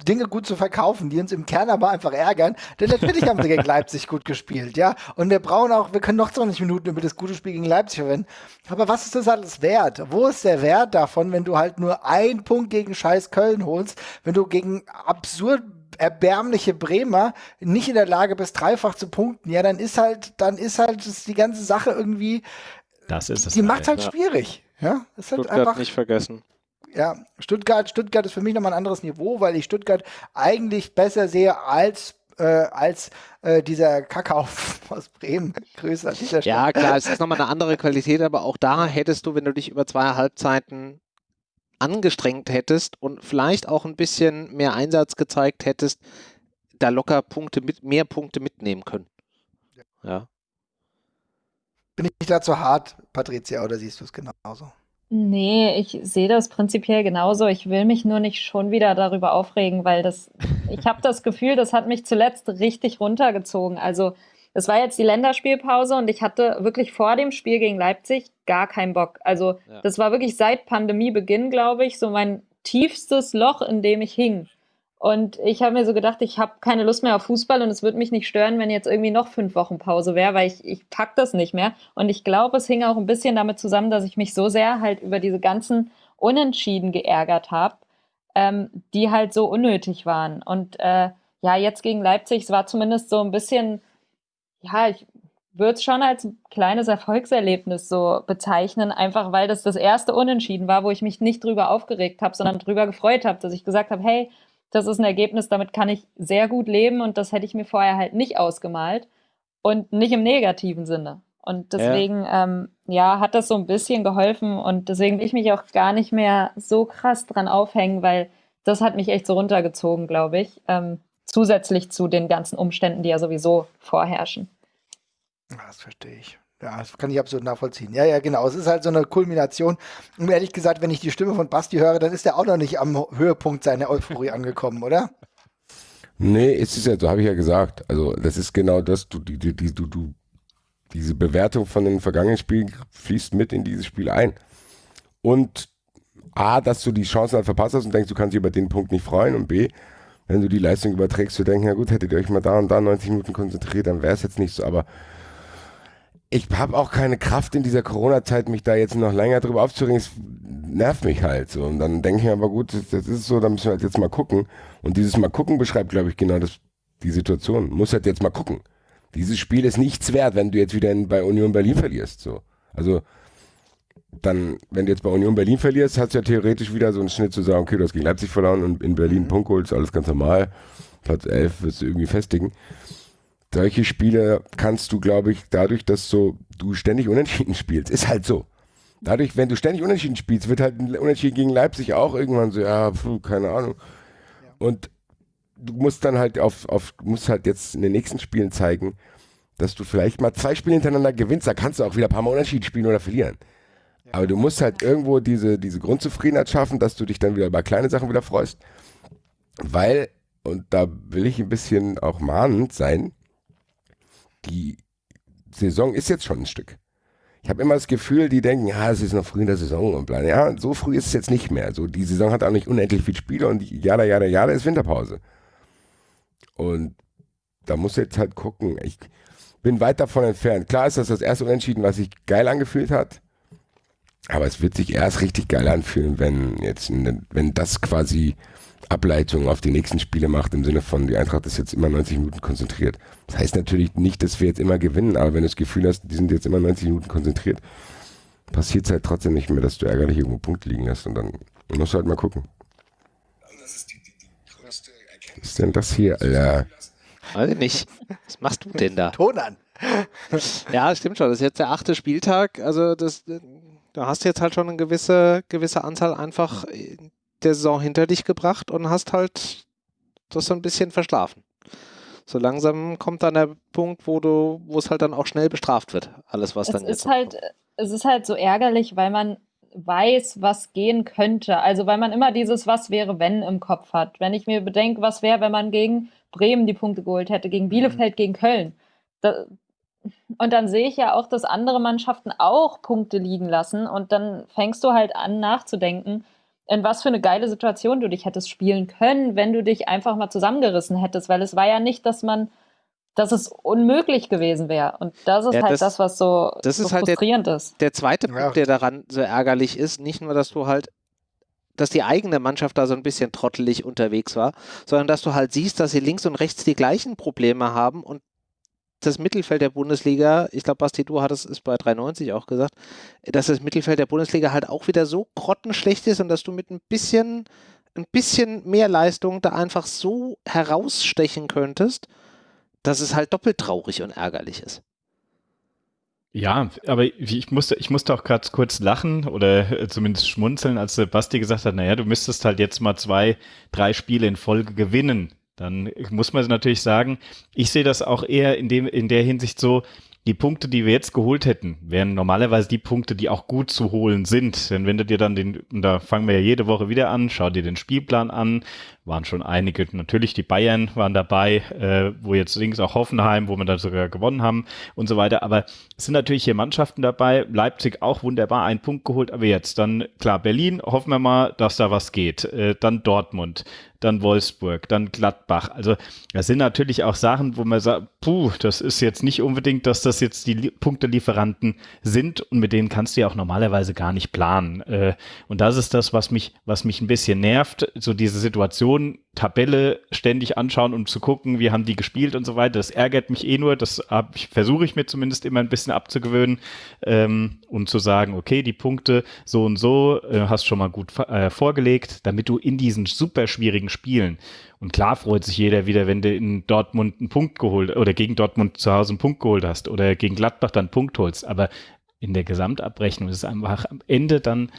Dinge gut zu verkaufen, die uns im Kern aber einfach ärgern. Denn natürlich haben sie gegen Leipzig gut gespielt, ja. Und wir brauchen auch, wir können noch 20 Minuten über das gute Spiel gegen Leipzig verwenden. Aber was ist das alles wert? Wo ist der Wert davon, wenn du halt nur einen Punkt gegen scheiß Köln holst, wenn du gegen absurd erbärmliche Bremer nicht in der Lage bist, dreifach zu punkten, ja, dann ist halt, dann ist halt die ganze Sache irgendwie, das ist es. Die macht halt ja. schwierig. Ja, ist halt Stuttgart einfach, nicht vergessen. Ja, Stuttgart, Stuttgart ist für mich nochmal ein anderes Niveau, weil ich Stuttgart eigentlich besser sehe als äh, als äh, dieser Kakao aus Bremen. Grüße an dieser Stelle. Ja, klar, es ist nochmal eine andere Qualität, aber auch da hättest du, wenn du dich über zwei Halbzeiten angestrengt hättest und vielleicht auch ein bisschen mehr Einsatz gezeigt hättest, da locker Punkte mit, mehr Punkte mitnehmen können. Ja. Bin ich da zu hart, Patricia, oder siehst du es genauso? Nee, ich sehe das prinzipiell genauso. Ich will mich nur nicht schon wieder darüber aufregen, weil das, ich habe das Gefühl, das hat mich zuletzt richtig runtergezogen. Also es war jetzt die Länderspielpause und ich hatte wirklich vor dem Spiel gegen Leipzig gar keinen Bock. Also ja. das war wirklich seit Pandemiebeginn, glaube ich, so mein tiefstes Loch, in dem ich hing. Und ich habe mir so gedacht, ich habe keine Lust mehr auf Fußball und es würde mich nicht stören, wenn jetzt irgendwie noch fünf Wochen Pause wäre, weil ich, ich pack das nicht mehr. Und ich glaube, es hing auch ein bisschen damit zusammen, dass ich mich so sehr halt über diese ganzen Unentschieden geärgert habe, ähm, die halt so unnötig waren. Und äh, ja, jetzt gegen Leipzig, es war zumindest so ein bisschen, ja, ich würde es schon als kleines Erfolgserlebnis so bezeichnen, einfach weil das das erste Unentschieden war, wo ich mich nicht drüber aufgeregt habe, sondern drüber gefreut habe, dass ich gesagt habe, hey, das ist ein Ergebnis, damit kann ich sehr gut leben und das hätte ich mir vorher halt nicht ausgemalt und nicht im negativen Sinne. Und deswegen, ja. Ähm, ja, hat das so ein bisschen geholfen und deswegen will ich mich auch gar nicht mehr so krass dran aufhängen, weil das hat mich echt so runtergezogen, glaube ich. Ähm, zusätzlich zu den ganzen Umständen, die ja sowieso vorherrschen. Das verstehe ich. Ja, das kann ich absolut nachvollziehen. Ja, ja, genau. Es ist halt so eine Kulmination. Und ehrlich gesagt, wenn ich die Stimme von Basti höre, dann ist er auch noch nicht am Höhepunkt seiner Euphorie angekommen, oder? Nee, es ist ja, so habe ich ja gesagt. Also, das ist genau das, du, die, die, du, du, diese Bewertung von den vergangenen Spielen fließt mit in dieses Spiel ein. Und A, dass du die Chancen halt verpasst hast und denkst, du kannst dich über den Punkt nicht freuen. Und B, wenn du die Leistung überträgst, zu denken, ja gut, hättet ihr euch mal da und da 90 Minuten konzentriert, dann wäre es jetzt nicht so. Aber ich habe auch keine Kraft in dieser Corona-Zeit, mich da jetzt noch länger drüber aufzuregen. Es nervt mich halt so. Und dann denke ich mir aber gut, das, das, ist so, da müssen wir halt jetzt mal gucken. Und dieses Mal gucken beschreibt, glaube ich, genau das, die Situation. Muss halt jetzt mal gucken. Dieses Spiel ist nichts wert, wenn du jetzt wieder in, bei Union Berlin verlierst. So. Also dann, wenn du jetzt bei Union Berlin verlierst, hast du ja theoretisch wieder so einen Schnitt zu sagen, okay, du hast gegen Leipzig verloren und in Berlin mhm. Punkt holst, alles ganz normal. Platz 11 wirst du irgendwie festigen solche Spiele kannst du, glaube ich, dadurch, dass so du ständig unentschieden spielst, ist halt so. Dadurch, wenn du ständig unentschieden spielst, wird halt ein Unentschieden gegen Leipzig auch irgendwann so, ja, pf, keine Ahnung. Und du musst dann halt auf, auf, musst halt jetzt in den nächsten Spielen zeigen, dass du vielleicht mal zwei Spiele hintereinander gewinnst, da kannst du auch wieder ein paar Mal unentschieden spielen oder verlieren. Aber du musst halt irgendwo diese, diese Grundzufriedenheit schaffen, dass du dich dann wieder bei kleinen Sachen wieder freust. Weil, und da will ich ein bisschen auch mahnend sein, die Saison ist jetzt schon ein Stück. Ich habe immer das Gefühl, die denken, ja, es ist noch früh in der Saison und bla. Ja, so früh ist es jetzt nicht mehr. So, die Saison hat auch nicht unendlich viele Spiele und jada, jada, jada ist Winterpause. Und da muss jetzt halt gucken. Ich bin weit davon entfernt. Klar ist das das erste Unentschieden, was sich geil angefühlt hat. Aber es wird sich erst richtig geil anfühlen, wenn jetzt, wenn das quasi Ableitung auf die nächsten Spiele macht, im Sinne von, die Eintracht ist jetzt immer 90 Minuten konzentriert. Das heißt natürlich nicht, dass wir jetzt immer gewinnen, aber wenn du das Gefühl hast, die sind jetzt immer 90 Minuten konzentriert, passiert es halt trotzdem nicht mehr, dass du ärgerlich irgendwo Punkte liegen lässt und dann musst du halt mal gucken. Was ist denn das hier, Alter? Weiß ich nicht. Was machst du denn da? Ton an. Ja, stimmt schon. Das ist jetzt der achte Spieltag. Also das, da hast du jetzt halt schon eine gewisse, gewisse Anzahl einfach der Saison hinter dich gebracht und hast halt das so ein bisschen verschlafen. So langsam kommt dann der Punkt, wo du, wo es halt dann auch schnell bestraft wird, alles was es dann ist jetzt halt, kommt. Es ist halt so ärgerlich, weil man weiß, was gehen könnte. Also weil man immer dieses Was wäre, wenn im Kopf hat. Wenn ich mir bedenke, was wäre, wenn man gegen Bremen die Punkte geholt hätte, gegen Bielefeld, mhm. gegen Köln. Da, und dann sehe ich ja auch, dass andere Mannschaften auch Punkte liegen lassen. Und dann fängst du halt an nachzudenken, in was für eine geile Situation du dich hättest spielen können, wenn du dich einfach mal zusammengerissen hättest, weil es war ja nicht, dass man, dass es unmöglich gewesen wäre. Und das ist ja, halt das, das, was so, das so ist halt frustrierend der, ist. Der zweite Punkt, ja. der daran so ärgerlich ist, nicht nur, dass du halt dass die eigene Mannschaft da so ein bisschen trottelig unterwegs war, sondern dass du halt siehst, dass sie links und rechts die gleichen Probleme haben und das Mittelfeld der Bundesliga, ich glaube, Basti, du hattest es bei 93 auch gesagt, dass das Mittelfeld der Bundesliga halt auch wieder so grottenschlecht ist und dass du mit ein bisschen, ein bisschen mehr Leistung da einfach so herausstechen könntest, dass es halt doppelt traurig und ärgerlich ist. Ja, aber ich musste, ich musste auch gerade kurz lachen oder zumindest schmunzeln, als Basti gesagt hat, naja, du müsstest halt jetzt mal zwei, drei Spiele in Folge gewinnen dann muss man natürlich sagen, ich sehe das auch eher in, dem, in der Hinsicht so, die Punkte, die wir jetzt geholt hätten, wären normalerweise die Punkte, die auch gut zu holen sind. Denn wenn du dir dann den, da fangen wir ja jede Woche wieder an, schau dir den Spielplan an, waren schon einige, natürlich die Bayern waren dabei, äh, wo jetzt links auch Hoffenheim, wo wir dann sogar gewonnen haben und so weiter. Aber es sind natürlich hier Mannschaften dabei, Leipzig auch wunderbar, einen Punkt geholt, aber jetzt dann, klar, Berlin, hoffen wir mal, dass da was geht. Äh, dann Dortmund, dann Wolfsburg, dann Gladbach. Also das sind natürlich auch Sachen, wo man sagt, puh, das ist jetzt nicht unbedingt, dass das jetzt die Punktelieferanten sind und mit denen kannst du ja auch normalerweise gar nicht planen. Äh, und das ist das, was mich, was mich ein bisschen nervt, so diese Situation, Tabelle ständig anschauen und zu gucken, wie haben die gespielt und so weiter. Das ärgert mich eh nur, das versuche ich mir zumindest immer ein bisschen abzugewöhnen ähm, und zu sagen, okay, die Punkte so und so äh, hast schon mal gut äh, vorgelegt, damit du in diesen super schwierigen Spielen und klar freut sich jeder wieder, wenn du in Dortmund einen Punkt geholt oder gegen Dortmund zu Hause einen Punkt geholt hast oder gegen Gladbach dann einen Punkt holst, aber in der Gesamtabrechnung ist es einfach am Ende dann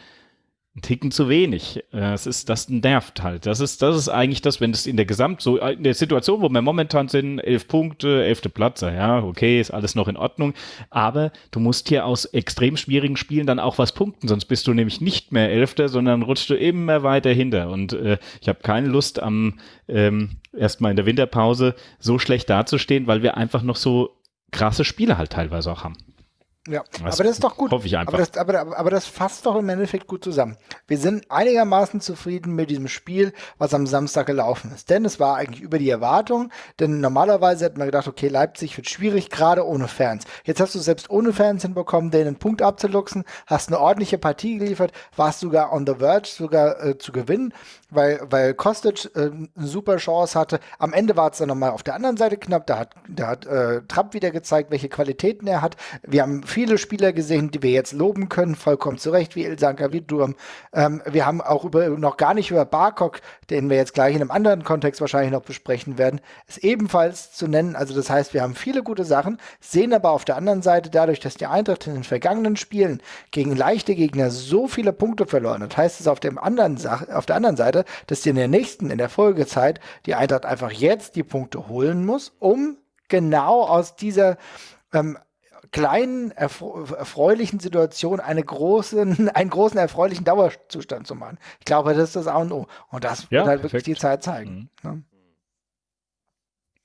ein Ticken zu wenig. Das ist, das nervt halt. Das ist, das ist eigentlich das, wenn es in der Gesamt, so in der Situation, wo wir momentan sind, elf Punkte, elfte Platz, ja, okay, ist alles noch in Ordnung. Aber du musst hier aus extrem schwierigen Spielen dann auch was punkten, sonst bist du nämlich nicht mehr Elfter, sondern rutschst du immer weiter hinter. Und äh, ich habe keine Lust am ähm, erstmal in der Winterpause so schlecht dazustehen, weil wir einfach noch so krasse Spiele halt teilweise auch haben. Ja, das aber das ist doch gut. Hoffe ich einfach. Aber das, aber, aber das fasst doch im Endeffekt gut zusammen. Wir sind einigermaßen zufrieden mit diesem Spiel, was am Samstag gelaufen ist. Denn es war eigentlich über die Erwartung. Denn normalerweise hätten wir gedacht, okay, Leipzig wird schwierig, gerade ohne Fans. Jetzt hast du selbst ohne Fans hinbekommen, denen einen Punkt abzuluxen, hast eine ordentliche Partie geliefert, warst sogar on the verge, sogar äh, zu gewinnen weil, weil Kostic äh, eine super Chance hatte. Am Ende war es dann nochmal auf der anderen Seite knapp. Da hat, da hat äh, Trapp wieder gezeigt, welche Qualitäten er hat. Wir haben viele Spieler gesehen, die wir jetzt loben können, vollkommen zurecht, wie Ilsanka, wie Durm. Ähm, wir haben auch über, noch gar nicht über Barkok, den wir jetzt gleich in einem anderen Kontext wahrscheinlich noch besprechen werden, ist ebenfalls zu nennen. Also das heißt, wir haben viele gute Sachen, sehen aber auf der anderen Seite dadurch, dass die Eintracht in den vergangenen Spielen gegen leichte Gegner so viele Punkte verloren hat, heißt es auf, dem anderen auf der anderen Seite, dass die in der nächsten, in der Folgezeit, die Eintracht einfach jetzt die Punkte holen muss, um genau aus dieser ähm, kleinen, erfreulichen Situation eine großen, einen großen, erfreulichen Dauerzustand zu machen. Ich glaube, das ist das A und O. Und das ja, wird halt perfekt. wirklich die Zeit zeigen. Mhm. Ne?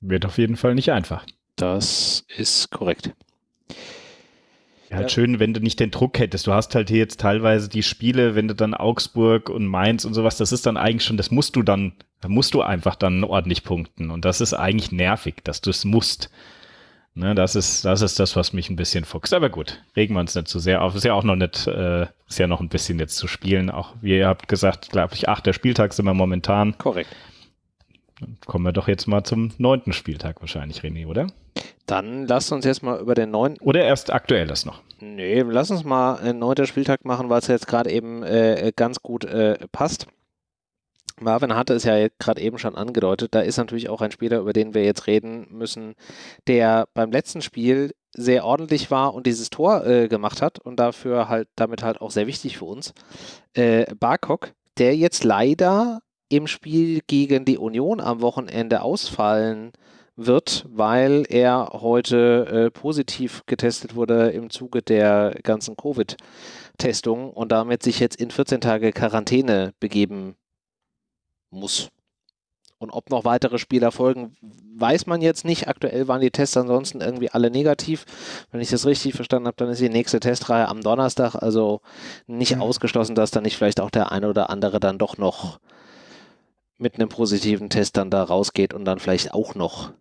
Wird auf jeden Fall nicht einfach. Das ist korrekt. Ja, halt schön, wenn du nicht den Druck hättest. Du hast halt hier jetzt teilweise die Spiele, wenn du dann Augsburg und Mainz und sowas, das ist dann eigentlich schon, das musst du dann, da musst du einfach dann ordentlich punkten. Und das ist eigentlich nervig, dass du es musst. Ne, das ist, das ist das, was mich ein bisschen fuchst. Aber gut, regen wir uns nicht zu sehr auf. Ist ja auch noch nicht, äh, ist ja noch ein bisschen jetzt zu spielen. Auch wie ihr habt gesagt, glaube ich, achter Spieltag sind wir momentan. Korrekt. Dann kommen wir doch jetzt mal zum neunten Spieltag wahrscheinlich, René, oder? Dann lasst uns jetzt mal über den neunten. Oder erst aktuelles noch. Nee, lass uns mal einen neunten Spieltag machen, weil es jetzt gerade eben äh, ganz gut äh, passt. Marvin hatte es ja gerade eben schon angedeutet, da ist natürlich auch ein Spieler, über den wir jetzt reden müssen, der beim letzten Spiel sehr ordentlich war und dieses Tor äh, gemacht hat und dafür halt damit halt auch sehr wichtig für uns. Äh, Barkok, der jetzt leider im Spiel gegen die Union am Wochenende ausfallen wird, weil er heute äh, positiv getestet wurde im Zuge der ganzen Covid-Testung und damit sich jetzt in 14 Tage Quarantäne begeben muss. Und ob noch weitere Spieler folgen, weiß man jetzt nicht. Aktuell waren die Tests ansonsten irgendwie alle negativ. Wenn ich das richtig verstanden habe, dann ist die nächste Testreihe am Donnerstag. Also nicht mhm. ausgeschlossen, dass dann nicht vielleicht auch der eine oder andere dann doch noch mit einem positiven Test dann da rausgeht und dann vielleicht auch noch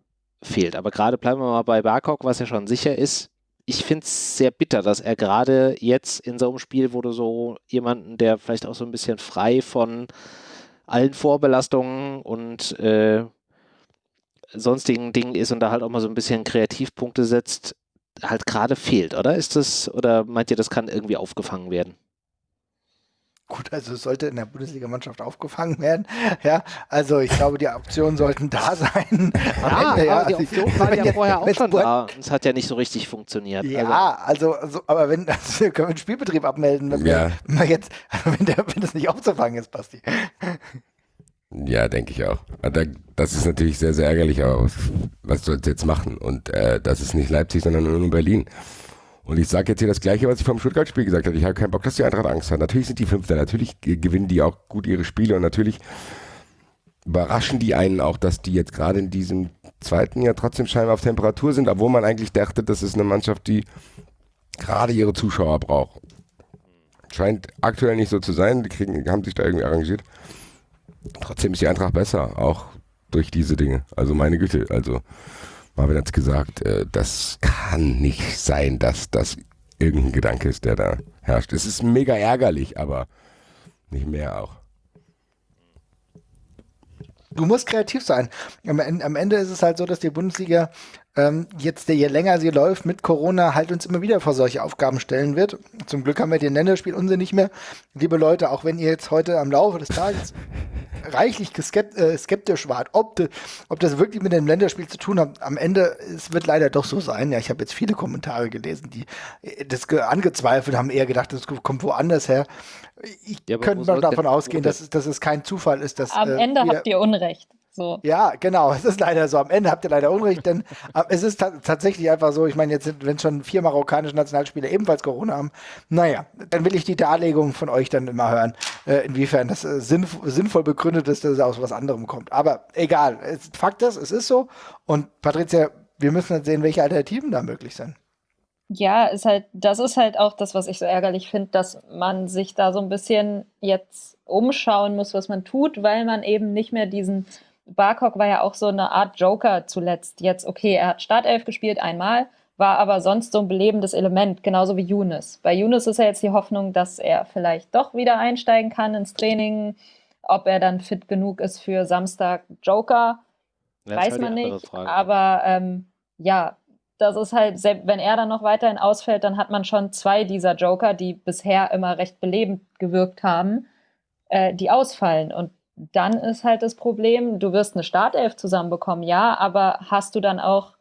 fehlt. Aber gerade bleiben wir mal bei Barkok, was ja schon sicher ist. Ich finde es sehr bitter, dass er gerade jetzt in so einem Spiel, wo du so jemanden, der vielleicht auch so ein bisschen frei von allen Vorbelastungen und äh, sonstigen Dingen ist und da halt auch mal so ein bisschen Kreativpunkte setzt, halt gerade fehlt, oder? Ist das, oder meint ihr, das kann irgendwie aufgefangen werden? Gut, also es sollte in der Bundesligamannschaft aufgefangen werden. Ja, also ich glaube, die Optionen sollten da sein. Ja, Ende, ja. die also Optionen waren ja vorher auch schon da. Es hat ja nicht so richtig funktioniert. Ja, also, also aber wenn also können wir den Spielbetrieb abmelden, wenn, ja. wir, wenn wir jetzt, also wenn, der, wenn das nicht aufzufangen ist, Basti. Ja, denke ich auch. Das ist natürlich sehr, sehr ärgerlich, aber was soll es jetzt machen? Und äh, das ist nicht Leipzig, sondern nur Berlin. Und ich sage jetzt hier das Gleiche, was ich vom Stuttgart-Spiel gesagt habe. Ich habe keinen Bock, dass die Eintracht Angst hat. Natürlich sind die Fünfter, natürlich gewinnen die auch gut ihre Spiele und natürlich überraschen die einen auch, dass die jetzt gerade in diesem zweiten Jahr trotzdem scheinbar auf Temperatur sind, obwohl man eigentlich dachte, das ist eine Mannschaft, die gerade ihre Zuschauer braucht. Scheint aktuell nicht so zu sein, die kriegen, haben sich da irgendwie arrangiert. Trotzdem ist die Eintracht besser, auch durch diese Dinge. Also meine Güte, also Marvin hat es gesagt, äh, das kann nicht sein, dass das irgendein Gedanke ist, der da herrscht. Es ist mega ärgerlich, aber nicht mehr auch. Du musst kreativ sein. Am, am, Ende ist es halt so, dass die Bundesliga ähm, jetzt, je länger sie läuft, mit Corona halt uns immer wieder vor solche Aufgaben stellen wird. Zum Glück haben wir den Länderspielunsinn nicht mehr. Liebe Leute, auch wenn ihr jetzt heute am Laufe des Tages reichlich äh, skeptisch wart, ob, de, ob das wirklich mit dem Länderspiel zu tun hat, am Ende, es wird leider doch so sein. Ja, ich habe jetzt viele Kommentare gelesen, die äh, das angezweifelt haben, eher gedacht, das kommt woanders her. Ich ja, könnte mal davon ausgehen, dass es, dass es kein Zufall ist, dass. Am äh, Ende habt ihr Unrecht. So. Ja, genau. Es ist leider so. Am Ende habt ihr leider Unrecht, denn äh, es ist tatsächlich einfach so. Ich meine, jetzt sind, wenn schon vier marokkanische Nationalspieler ebenfalls Corona haben, naja, dann will ich die Darlegung von euch dann immer hören, äh, inwiefern das äh, sinnf sinnvoll begründet ist, dass es aus was anderem kommt. Aber egal. Es, Fakt ist, es ist so. Und Patricia, wir müssen jetzt sehen, welche Alternativen da möglich sind. Ja, ist halt, das ist halt auch das, was ich so ärgerlich finde, dass man sich da so ein bisschen jetzt umschauen muss, was man tut, weil man eben nicht mehr diesen Barcock war ja auch so eine Art Joker zuletzt. Jetzt, okay, er hat Startelf gespielt einmal, war aber sonst so ein belebendes Element, genauso wie Younes. Bei Younes ist ja jetzt die Hoffnung, dass er vielleicht doch wieder einsteigen kann ins Training. Ob er dann fit genug ist für Samstag Joker, ja, weiß halt man nicht. Aber ähm, ja, das ist halt, wenn er dann noch weiterhin ausfällt, dann hat man schon zwei dieser Joker, die bisher immer recht belebend gewirkt haben, äh, die ausfallen. Und dann ist halt das Problem, du wirst eine Startelf zusammenbekommen, ja, aber hast du dann auch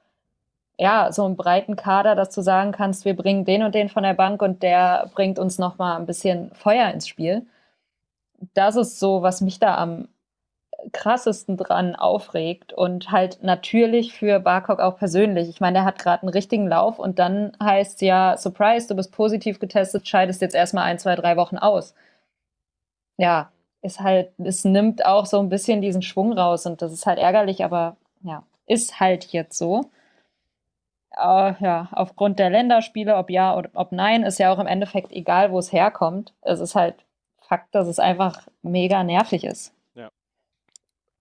ja, so einen breiten Kader, dass du sagen kannst, wir bringen den und den von der Bank und der bringt uns nochmal ein bisschen Feuer ins Spiel. Das ist so, was mich da am krassesten dran aufregt und halt natürlich für Barcock auch persönlich. Ich meine, der hat gerade einen richtigen Lauf und dann heißt ja, Surprise, du bist positiv getestet, scheidest jetzt erstmal ein, zwei, drei Wochen aus. Ja, ist halt, es nimmt auch so ein bisschen diesen Schwung raus und das ist halt ärgerlich, aber ja, ist halt jetzt so. Uh, ja, aufgrund der Länderspiele, ob ja oder ob nein, ist ja auch im Endeffekt egal, wo es herkommt. Es ist halt Fakt, dass es einfach mega nervig ist.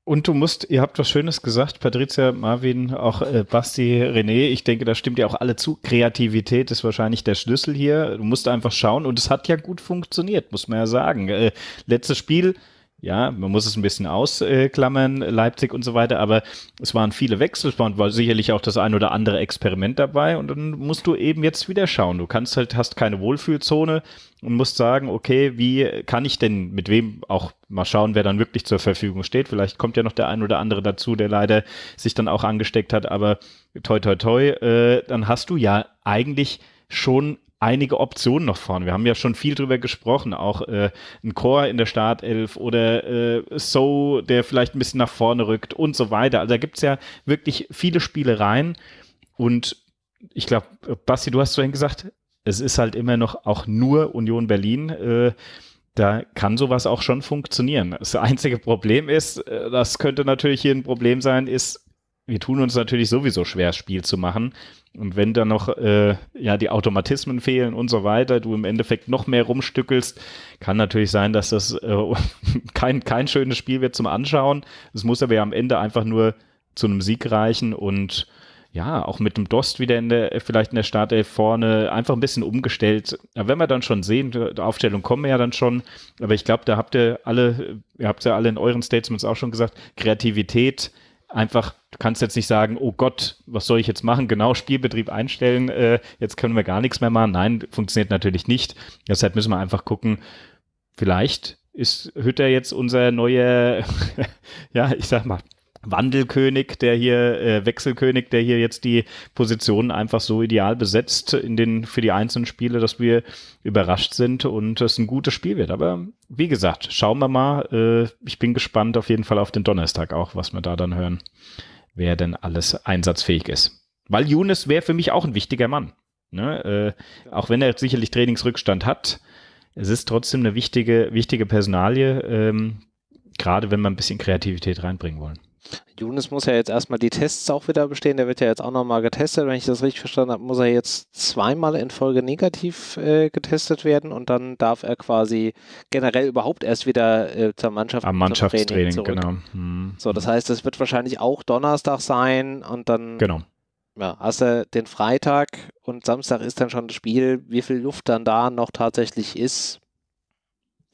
Und du musst, ihr habt was Schönes gesagt, Patricia, Marvin, auch äh, Basti, René. Ich denke, da stimmt ja auch alle zu. Kreativität ist wahrscheinlich der Schlüssel hier. Du musst einfach schauen und es hat ja gut funktioniert, muss man ja sagen. Äh, letztes Spiel ja, man muss es ein bisschen ausklammern, Leipzig und so weiter, aber es waren viele Wechsel, es war sicherlich auch das ein oder andere Experiment dabei und dann musst du eben jetzt wieder schauen. Du kannst halt, hast keine Wohlfühlzone und musst sagen, okay, wie kann ich denn mit wem auch mal schauen, wer dann wirklich zur Verfügung steht. Vielleicht kommt ja noch der ein oder andere dazu, der leider sich dann auch angesteckt hat, aber toi toi toi, äh, dann hast du ja eigentlich schon einige Optionen noch vorne. Wir haben ja schon viel drüber gesprochen, auch äh, ein Chor in der Startelf oder äh, So, der vielleicht ein bisschen nach vorne rückt und so weiter. Also da gibt's ja wirklich viele Spielereien und ich glaube, Basti, du hast vorhin gesagt, es ist halt immer noch auch nur Union Berlin. Äh, da kann sowas auch schon funktionieren. Das einzige Problem ist, äh, das könnte natürlich hier ein Problem sein, ist, wir tun uns natürlich sowieso schwer, Spiel zu machen. Und wenn da noch äh, ja die Automatismen fehlen und so weiter, du im Endeffekt noch mehr rumstückelst, kann natürlich sein, dass das äh, kein, kein schönes Spiel wird zum Anschauen. Es muss aber ja am Ende einfach nur zu einem Sieg reichen und ja, auch mit dem Dost wieder in der, vielleicht in der Startelf vorne, einfach ein bisschen umgestellt. Ja, wenn wir dann schon sehen, die Aufstellung kommen wir ja dann schon, aber ich glaube, da habt ihr alle, ihr habt ja alle in euren Statements auch schon gesagt, Kreativität, einfach, du kannst jetzt nicht sagen, oh Gott, was soll ich jetzt machen? Genau, Spielbetrieb einstellen, äh, jetzt können wir gar nichts mehr machen. Nein, funktioniert natürlich nicht. Deshalb müssen wir einfach gucken, vielleicht ist Hütter jetzt unser neuer, ja, ich sag mal, Wandelkönig, der hier, äh, Wechselkönig, der hier jetzt die Positionen einfach so ideal besetzt in den, für die einzelnen Spiele, dass wir überrascht sind und es ein gutes Spiel wird. Aber wie gesagt, schauen wir mal. Äh, ich bin gespannt auf jeden Fall auf den Donnerstag auch, was wir da dann hören, wer denn alles einsatzfähig ist. Weil Younes wäre für mich auch ein wichtiger Mann. Ne? Äh, auch wenn er sicherlich Trainingsrückstand hat, es ist trotzdem eine wichtige, wichtige Personalie, ähm, gerade wenn wir ein bisschen Kreativität reinbringen wollen. Younes muss ja jetzt erstmal die Tests auch wieder bestehen. Der wird ja jetzt auch nochmal getestet. Wenn ich das richtig verstanden habe, muss er jetzt zweimal in Folge negativ äh, getestet werden und dann darf er quasi generell überhaupt erst wieder äh, zur Mannschaft Am Mannschaftstraining, genau. Hm. So, das heißt, es wird wahrscheinlich auch Donnerstag sein und dann genau. ja, hast du den Freitag und Samstag ist dann schon das Spiel. Wie viel Luft dann da noch tatsächlich ist,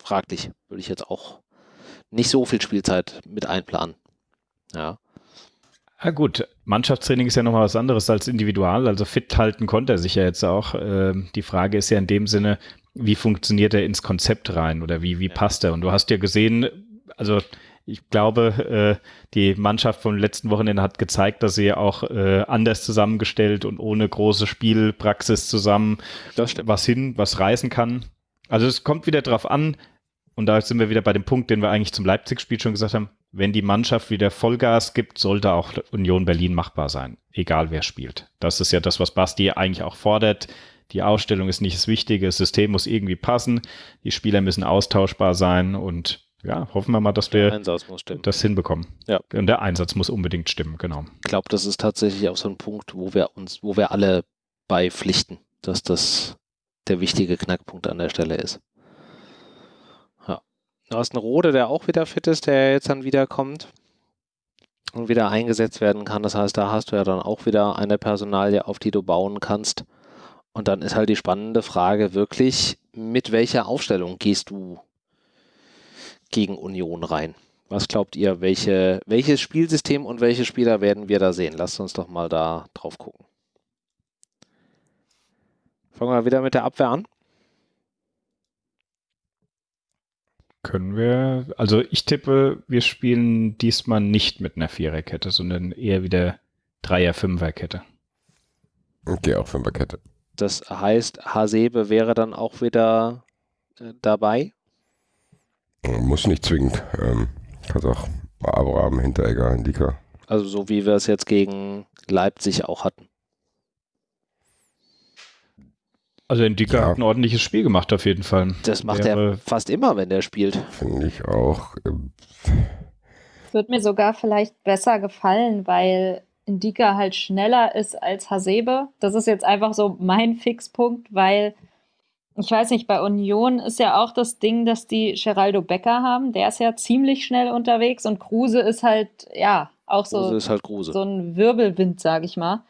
fraglich. Würde ich jetzt auch nicht so viel Spielzeit mit einplanen. Ja. Ja gut, Mannschaftstraining ist ja nochmal was anderes als individual. Also fit halten konnte er sich ja jetzt auch. Ähm, die Frage ist ja in dem Sinne, wie funktioniert er ins Konzept rein oder wie, wie passt er? Und du hast ja gesehen, also ich glaube, äh, die Mannschaft vom letzten Wochenende hat gezeigt, dass sie auch äh, anders zusammengestellt und ohne große Spielpraxis zusammen was hin, was reißen kann. Also es kommt wieder drauf an, und da sind wir wieder bei dem Punkt, den wir eigentlich zum Leipzig-Spiel schon gesagt haben, wenn die Mannschaft wieder Vollgas gibt, sollte auch Union Berlin machbar sein, egal wer spielt. Das ist ja das, was Basti eigentlich auch fordert. Die Ausstellung ist nicht das Wichtige, das System muss irgendwie passen, die Spieler müssen austauschbar sein und ja, hoffen wir mal, dass wir das hinbekommen. Ja. Und der Einsatz muss unbedingt stimmen, genau. Ich glaube, das ist tatsächlich auch so ein Punkt, wo wir uns, wo wir alle beipflichten, dass das der wichtige Knackpunkt an der Stelle ist. Du hast einen Rode, der auch wieder fit ist, der jetzt dann wiederkommt und wieder eingesetzt werden kann. Das heißt, da hast du ja dann auch wieder eine Personalie, auf die du bauen kannst. Und dann ist halt die spannende Frage wirklich, mit welcher Aufstellung gehst du gegen Union rein? Was glaubt ihr, welche, welches Spielsystem und welche Spieler werden wir da sehen? Lasst uns doch mal da drauf gucken. Fangen wir wieder mit der Abwehr an. Können wir, also ich tippe, wir spielen diesmal nicht mit einer Viererkette, sondern eher wieder Dreier-Fünferkette. Okay, auch Fünferkette. Das heißt, Hasebe wäre dann auch wieder äh, dabei? Muss nicht zwingend. Ähm, kannst auch Abraham, Hinteregger, Indika. Also so wie wir es jetzt gegen Leipzig auch hatten. Also Indika ja. hat ein ordentliches Spiel gemacht auf jeden Fall. Das macht Wäre, er fast immer, wenn er spielt. Finde ich auch. Ähm, Wird mir sogar vielleicht besser gefallen, weil Indika halt schneller ist als Hasebe. Das ist jetzt einfach so mein Fixpunkt, weil ich weiß nicht, bei Union ist ja auch das Ding, dass die Geraldo Becker haben. Der ist ja ziemlich schnell unterwegs und Kruse ist halt, ja, auch so, halt so ein Wirbelwind, sag ich mal.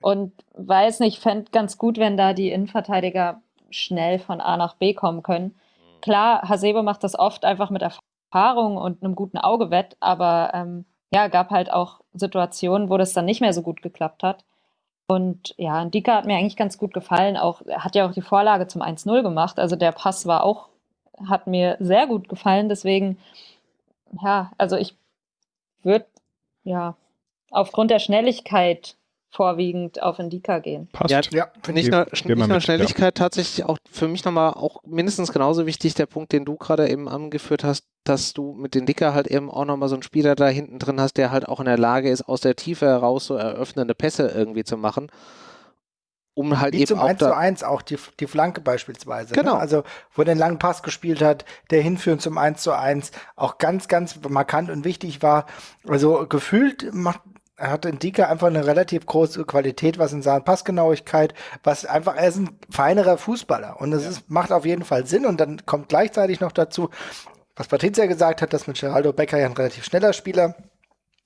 Und weiß nicht, fände ganz gut, wenn da die Innenverteidiger schnell von A nach B kommen können. Klar, Hasebe macht das oft einfach mit Erfahrung und einem guten Auge wett, aber ähm, ja, gab halt auch Situationen, wo das dann nicht mehr so gut geklappt hat. Und ja, Dika hat mir eigentlich ganz gut gefallen. Auch, hat ja auch die Vorlage zum 1-0 gemacht. Also der Pass war auch, hat mir sehr gut gefallen. Deswegen, ja, also ich würde ja aufgrund der Schnelligkeit vorwiegend auf Indika gehen. Passt. Ja, ja nicht, nur, nicht nur Schnelligkeit, ja. tatsächlich auch für mich nochmal auch mindestens genauso wichtig der Punkt, den du gerade eben angeführt hast, dass du mit Indika halt eben auch nochmal so einen Spieler da hinten drin hast, der halt auch in der Lage ist, aus der Tiefe heraus so eröffnende Pässe irgendwie zu machen. Um halt Wie eben zum auch 1 zu 1 auch die, die Flanke beispielsweise. Ne? Genau. Ne? Also, wo der einen langen Pass gespielt hat, der hinführend zum 1 zu 1 auch ganz, ganz markant und wichtig war. Also, gefühlt macht, er hat in Dika einfach eine relativ große Qualität, was in Sachen Passgenauigkeit, was einfach, er ist ein feinerer Fußballer und das ja. ist, macht auf jeden Fall Sinn und dann kommt gleichzeitig noch dazu, was Patricia gesagt hat, dass mit Geraldo Becker ja ein relativ schneller Spieler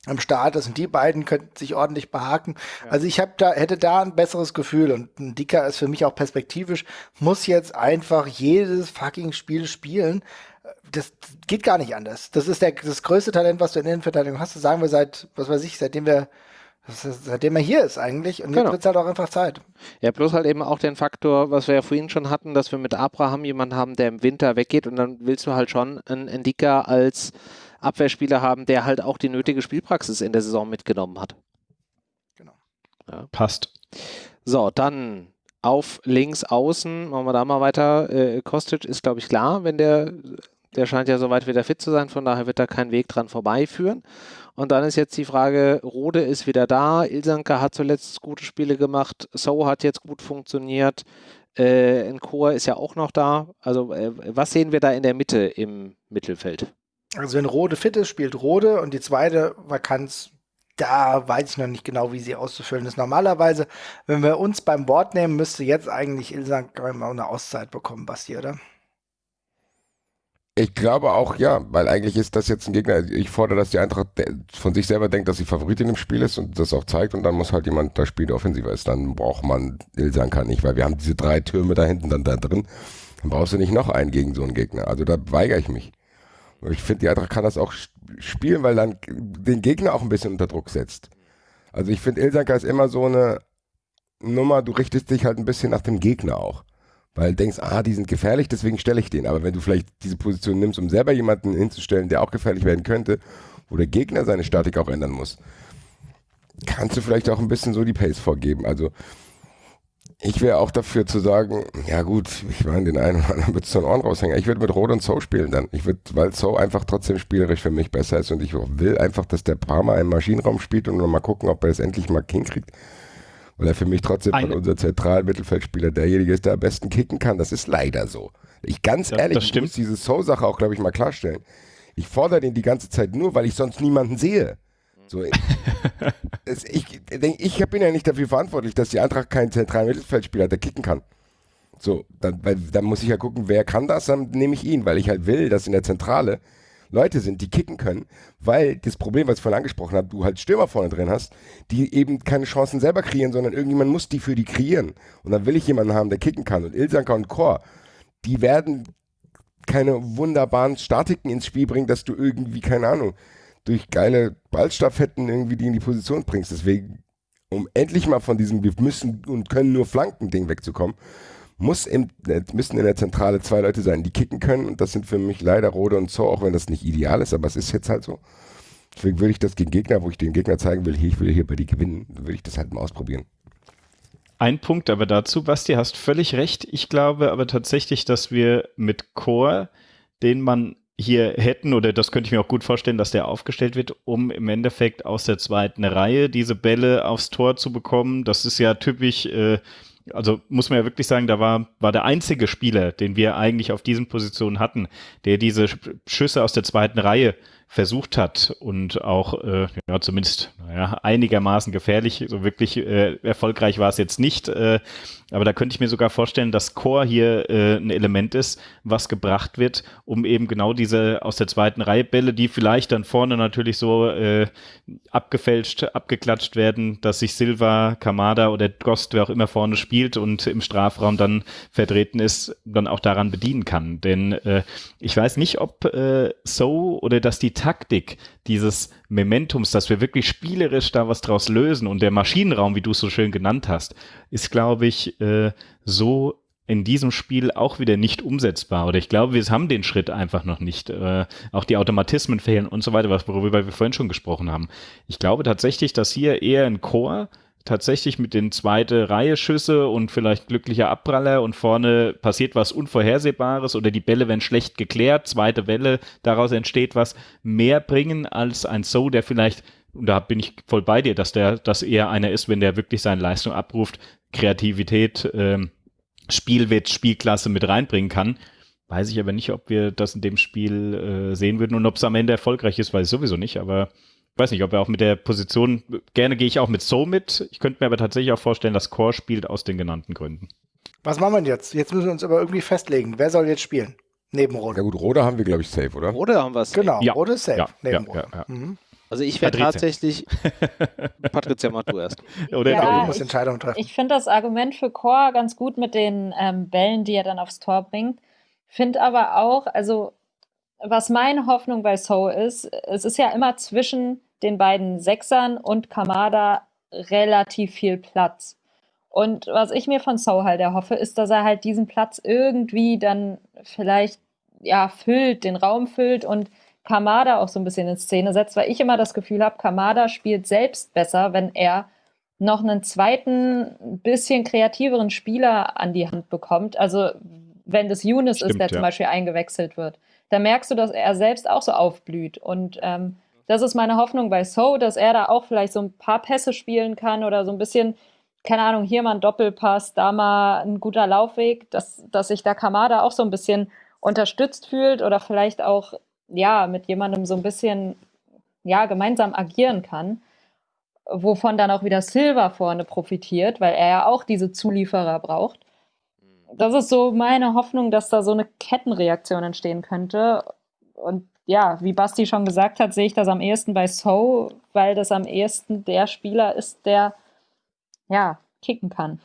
am Start ist und die beiden könnten sich ordentlich behaken. Ja. Also ich habe da hätte da ein besseres Gefühl und ein Dicker ist für mich auch perspektivisch muss jetzt einfach jedes fucking Spiel spielen, das geht gar nicht anders. Das ist der, das größte Talent, was du in der Innenverteidigung hast. Das sagen wir seit, was weiß ich, seitdem wir, seitdem er hier ist eigentlich. Und jetzt genau. wird es halt auch einfach Zeit. Ja, bloß halt eben auch den Faktor, was wir ja vorhin schon hatten, dass wir mit Abraham jemanden haben, der im Winter weggeht und dann willst du halt schon einen Endika als Abwehrspieler haben, der halt auch die nötige Spielpraxis in der Saison mitgenommen hat. Genau. Ja. Passt. So, dann auf links außen, machen wir da mal weiter. Äh, Kostic ist, glaube ich, klar, wenn der, der scheint ja soweit wieder fit zu sein, von daher wird da kein Weg dran vorbeiführen. Und dann ist jetzt die Frage, Rode ist wieder da, Ilsanka hat zuletzt gute Spiele gemacht, So hat jetzt gut funktioniert, äh, Nkor ist ja auch noch da. Also äh, was sehen wir da in der Mitte im Mittelfeld? Also wenn Rode fit ist, spielt Rode und die zweite Vakanz da weiß ich noch nicht genau, wie sie auszufüllen ist. Normalerweise, wenn wir uns beim Wort nehmen, müsste jetzt eigentlich Ilsan auch eine Auszeit bekommen, Basti, oder? Ich glaube auch ja, weil eigentlich ist das jetzt ein Gegner. Ich fordere, dass die Eintracht von sich selber denkt, dass sie Favoritin im Spiel ist und das auch zeigt und dann muss halt jemand das Spiel offensiver ist. Dann braucht man Ilsanka nicht, weil wir haben diese drei Türme da hinten dann da drin. Dann brauchst du nicht noch einen gegen so einen Gegner. Also da weigere ich mich. Ich finde, die Eintracht kann das auch spielen, weil dann den Gegner auch ein bisschen unter Druck setzt. Also ich finde, Ilsanka ist immer so eine Nummer, du richtest dich halt ein bisschen nach dem Gegner auch. Weil du denkst, ah, die sind gefährlich, deswegen stelle ich den. Aber wenn du vielleicht diese Position nimmst, um selber jemanden hinzustellen, der auch gefährlich werden könnte, wo der Gegner seine Statik auch ändern muss, kannst du vielleicht auch ein bisschen so die Pace vorgeben. Also ich wäre auch dafür zu sagen, ja gut, ich meine, den einen oder anderen wird es zu Ohren raushängen. Ich würde mit Rot und So spielen dann. Ich würde, weil So einfach trotzdem spielerisch für mich besser ist und ich will einfach, dass der Parma im Maschinenraum spielt und mal gucken, ob er das endlich mal hinkriegt. Weil er für mich trotzdem von unser zentralen Mittelfeldspieler derjenige ist, der am besten kicken kann. Das ist leider so. Ich ganz ja, ehrlich, ich muss diese So-Sache auch, glaube ich, mal klarstellen. Ich fordere den die ganze Zeit nur, weil ich sonst niemanden sehe. So, es, ich, ich bin ja nicht dafür verantwortlich, dass die Eintracht keinen zentralen Mittelfeldspieler hat, der kicken kann. So, dann, weil, dann muss ich ja gucken, wer kann das, dann nehme ich ihn, weil ich halt will, dass in der Zentrale Leute sind, die kicken können, weil das Problem, was ich vorhin angesprochen habe, du halt Stürmer vorne drin hast, die eben keine Chancen selber kreieren, sondern irgendjemand muss die für die kreieren. Und dann will ich jemanden haben, der kicken kann. Und Ilsanka und Chor, die werden keine wunderbaren Statiken ins Spiel bringen, dass du irgendwie, keine Ahnung, durch geile Ballstaffetten irgendwie die in die Position bringst. Deswegen, um endlich mal von diesem wir müssen und können nur Flanken-Ding wegzukommen, muss im, müssen in der Zentrale zwei Leute sein, die kicken können. Und das sind für mich leider Rode und Zo, auch wenn das nicht ideal ist, aber es ist jetzt halt so. Deswegen würde ich das gegen Gegner, wo ich den Gegner zeigen will, hier, ich will hier bei die gewinnen, würde ich das halt mal ausprobieren. Ein Punkt aber dazu, Basti, hast völlig recht. Ich glaube aber tatsächlich, dass wir mit Core, den man hier hätten, oder das könnte ich mir auch gut vorstellen, dass der aufgestellt wird, um im Endeffekt aus der zweiten Reihe diese Bälle aufs Tor zu bekommen. Das ist ja typisch, äh, also muss man ja wirklich sagen, da war, war der einzige Spieler, den wir eigentlich auf diesen Positionen hatten, der diese Schüsse aus der zweiten Reihe versucht hat und auch äh, ja, zumindest naja, einigermaßen gefährlich. So wirklich äh, erfolgreich war es jetzt nicht. Äh, aber da könnte ich mir sogar vorstellen, dass Core hier äh, ein Element ist, was gebracht wird, um eben genau diese aus der zweiten Reihe Bälle, die vielleicht dann vorne natürlich so äh, abgefälscht, abgeklatscht werden, dass sich Silva, Kamada oder Gost, wer auch immer vorne spielt und im Strafraum dann vertreten ist, dann auch daran bedienen kann. Denn äh, ich weiß nicht, ob äh, so oder dass die Taktik dieses Mementums, dass wir wirklich spielerisch da was draus lösen und der Maschinenraum, wie du es so schön genannt hast, ist, glaube ich, äh, so in diesem Spiel auch wieder nicht umsetzbar. Oder ich glaube, wir haben den Schritt einfach noch nicht. Äh, auch die Automatismen fehlen und so weiter, worüber wir vorhin schon gesprochen haben. Ich glaube tatsächlich, dass hier eher ein Chor tatsächlich mit den zweite Reihe Schüsse und vielleicht glücklicher Abpraller und vorne passiert was Unvorhersehbares oder die Bälle werden schlecht geklärt, zweite Welle, daraus entsteht was, mehr bringen als ein So, der vielleicht, und da bin ich voll bei dir, dass der, das eher einer ist, wenn der wirklich seine Leistung abruft, Kreativität, ähm, Spielwitz, Spielklasse mit reinbringen kann. Weiß ich aber nicht, ob wir das in dem Spiel äh, sehen würden und ob es am Ende erfolgreich ist, weiß ich sowieso nicht, aber weiß nicht, ob er auch mit der Position, gerne gehe ich auch mit So mit. Ich könnte mir aber tatsächlich auch vorstellen, dass Core spielt aus den genannten Gründen. Was machen wir denn jetzt? Jetzt müssen wir uns aber irgendwie festlegen. Wer soll jetzt spielen? Neben Rode. Ja gut, Rode haben wir, glaube ich, safe, oder? Rode haben wir safe. Genau, ja. Rode ist safe. Ja, neben ja, ja, mhm. Also ich wäre tatsächlich. Patricia, mach du erst. Oder ja, du musst Entscheidungen treffen. Ich, ich finde das Argument für Core ganz gut mit den ähm, Bällen, die er dann aufs Tor bringt. Finde aber auch, also was meine Hoffnung bei So ist, es ist ja immer zwischen den beiden Sechsern und Kamada relativ viel Platz. Und was ich mir von So halt erhoffe, ist, dass er halt diesen Platz irgendwie dann vielleicht ja füllt, den Raum füllt und Kamada auch so ein bisschen in Szene setzt, weil ich immer das Gefühl habe, Kamada spielt selbst besser, wenn er noch einen zweiten, bisschen kreativeren Spieler an die Hand bekommt. Also wenn das Younes Stimmt, ist, der ja. zum Beispiel eingewechselt wird, da merkst du, dass er selbst auch so aufblüht. Und ähm, das ist meine Hoffnung bei So, dass er da auch vielleicht so ein paar Pässe spielen kann oder so ein bisschen, keine Ahnung, hier mal ein Doppelpass, da mal ein guter Laufweg, dass, dass sich da Kamada auch so ein bisschen unterstützt fühlt oder vielleicht auch, ja, mit jemandem so ein bisschen, ja, gemeinsam agieren kann wovon dann auch wieder Silver vorne profitiert, weil er ja auch diese Zulieferer braucht. Das ist so meine Hoffnung, dass da so eine Kettenreaktion entstehen könnte. Und ja, wie Basti schon gesagt hat, sehe ich das am ehesten bei So, weil das am ehesten der Spieler ist, der ja kicken kann.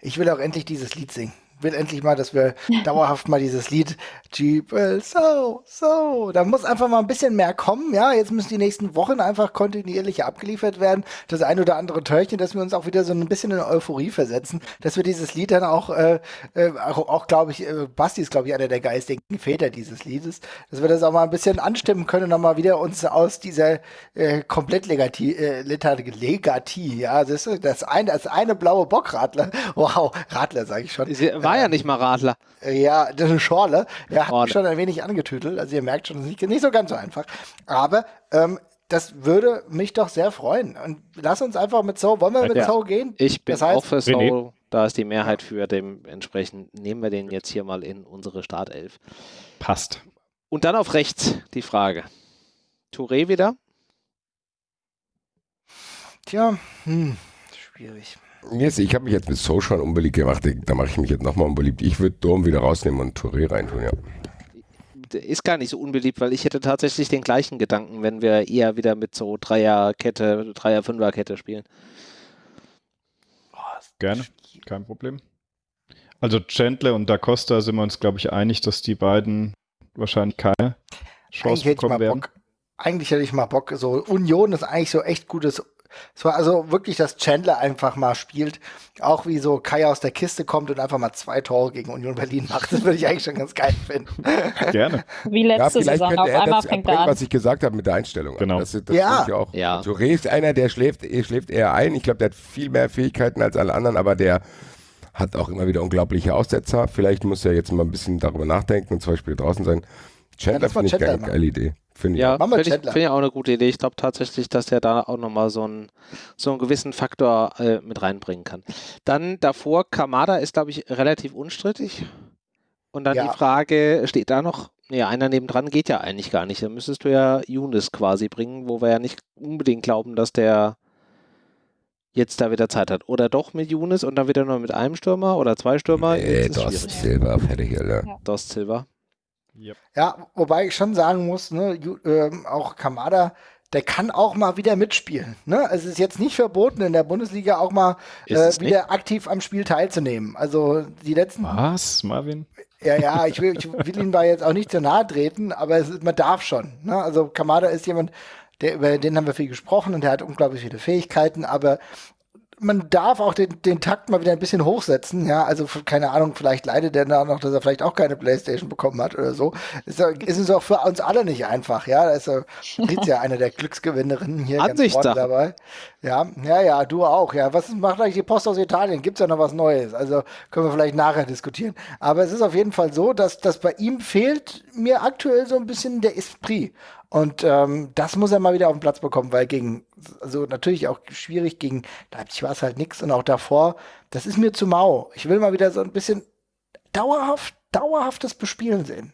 Ich will auch endlich dieses Lied singen will endlich mal, dass wir dauerhaft mal dieses Lied Jeep will so, so. Da muss einfach mal ein bisschen mehr kommen, ja. Jetzt müssen die nächsten Wochen einfach kontinuierlich abgeliefert werden. Das ein oder andere Törchen, dass wir uns auch wieder so ein bisschen in Euphorie versetzen, dass wir dieses Lied dann auch, äh, äh, auch, auch glaube ich, äh, Basti ist, glaube ich, einer der geistigen Väter dieses Liedes, dass wir das auch mal ein bisschen anstimmen können und nochmal wieder uns aus dieser äh, komplett Legatie, äh, Legatie, ja, das ist das eine, das eine blaue Bockradler. Wow, Radler sage ich schon war ja nicht mal Radler. Ja, das ist eine Schorle. Er hat mich schon ein wenig angetütelt. Also ihr merkt schon, das ist nicht so ganz so einfach. Aber ähm, das würde mich doch sehr freuen. Und lass uns einfach mit So, wollen wir mit ja. So gehen? Ich bin das heißt, auch für So, da ist die Mehrheit für. Dementsprechend nehmen wir den jetzt hier mal in unsere Startelf. Passt. Und dann auf rechts die Frage. Touré wieder? Tja, hm, schwierig. Yes, ich habe mich jetzt mit So schon unbeliebt gemacht. Da mache ich mich jetzt nochmal unbeliebt. Ich würde Dom wieder rausnehmen und Touré reintun, ja. Ist gar nicht so unbeliebt, weil ich hätte tatsächlich den gleichen Gedanken, wenn wir eher wieder mit so Dreierkette, Dreier-Fünfer-Kette spielen. Gerne, kein Problem. Also Chandler und Da Costa sind wir uns, glaube ich, einig, dass die beiden wahrscheinlich keine Chance bekommen werden. Bock, eigentlich hätte ich mal Bock. So Union ist eigentlich so echt gutes es war also wirklich, dass Chandler einfach mal spielt, auch wie so Kai aus der Kiste kommt und einfach mal zwei Tore gegen Union Berlin macht. Das würde ich eigentlich schon ganz geil finden. Gerne. Wie letzte ja, Saison, auf einmal fängt er an. Was ich gesagt habe mit der Einstellung. Genau. Das, das ja. Ich auch. ja. Touré ist einer, der schläft, schläft eher ein. Ich glaube, der hat viel mehr Fähigkeiten als alle anderen, aber der hat auch immer wieder unglaubliche Aussetzer. Vielleicht muss er jetzt mal ein bisschen darüber nachdenken und zum Beispiel draußen sein. Chandler ja, finde ich eine geile Idee. Finde ich. Ja, finde ich, find ich, auch eine gute Idee. Ich glaube tatsächlich, dass er da auch nochmal so, ein, so einen gewissen Faktor äh, mit reinbringen kann. Dann davor, Kamada ist, glaube ich, relativ unstrittig. Und dann ja. die Frage, steht da noch, ja, einer nebendran geht ja eigentlich gar nicht. Dann müsstest du ja Younes quasi bringen, wo wir ja nicht unbedingt glauben, dass der jetzt da wieder Zeit hat. Oder doch mit Younes und dann wieder nur mit einem Stürmer oder zwei Stürmer. Nee, Dost Silva, fertig, Alter. Ja. Dost Silva. Yep. Ja, wobei ich schon sagen muss, ne, äh, auch Kamada, der kann auch mal wieder mitspielen. Ne? Es ist jetzt nicht verboten, in der Bundesliga auch mal äh, wieder nicht? aktiv am Spiel teilzunehmen. Also die letzten. Was, Marvin? Ja, ja, ich will, ich will ihm da jetzt auch nicht zu nahe treten, aber ist, man darf schon. Ne? Also Kamada ist jemand, der, über den haben wir viel gesprochen und der hat unglaublich viele Fähigkeiten, aber man darf auch den, den Takt mal wieder ein bisschen hochsetzen, ja, also keine Ahnung, vielleicht leidet er da noch, dass er vielleicht auch keine Playstation bekommen hat oder so. Ist, ist es auch für uns alle nicht einfach, ja, da ist ja eine der Glücksgewinnerinnen hier ganz vorne dabei. Ja, ja, ja, du auch, ja. Was macht eigentlich die Post aus Italien? Gibt's ja noch was Neues? Also können wir vielleicht nachher diskutieren. Aber es ist auf jeden Fall so, dass, dass bei ihm fehlt mir aktuell so ein bisschen der Esprit. Und ähm, das muss er mal wieder auf den Platz bekommen, weil gegen, also natürlich auch schwierig, gegen Leipzig war es halt nichts und auch davor, das ist mir zu mau. Ich will mal wieder so ein bisschen dauerhaft, dauerhaftes Bespielen sehen.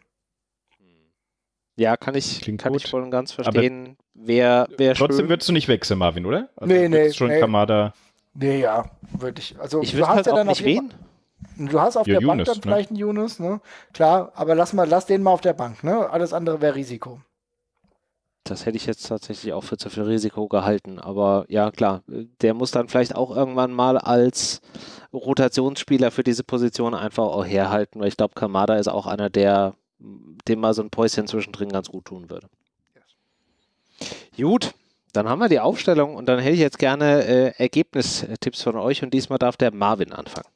Ja, kann ich, Klingt kann gut. ich voll und ganz verstehen. wer, wer trotzdem schön. würdest du nicht wechseln, Marvin, oder? Also nee, nee. Schon nee. Kamada. Nee, ja, würde ich. Also, ich du hast halt ja dann nicht wen. Du hast auf ja, der Yunus, Bank dann ne? vielleicht einen Yunus, ne? Klar, aber lass mal, lass den mal auf der Bank, ne? Alles andere wäre Risiko. Das hätte ich jetzt tatsächlich auch für zu viel Risiko gehalten. Aber ja, klar, der muss dann vielleicht auch irgendwann mal als Rotationsspieler für diese Position einfach auch herhalten, weil ich glaube, Kamada ist auch einer, der dem mal so ein Päuschen zwischendrin ganz gut tun würde. Yes. Gut, dann haben wir die Aufstellung und dann hätte ich jetzt gerne äh, Ergebnistipps von euch und diesmal darf der Marvin anfangen.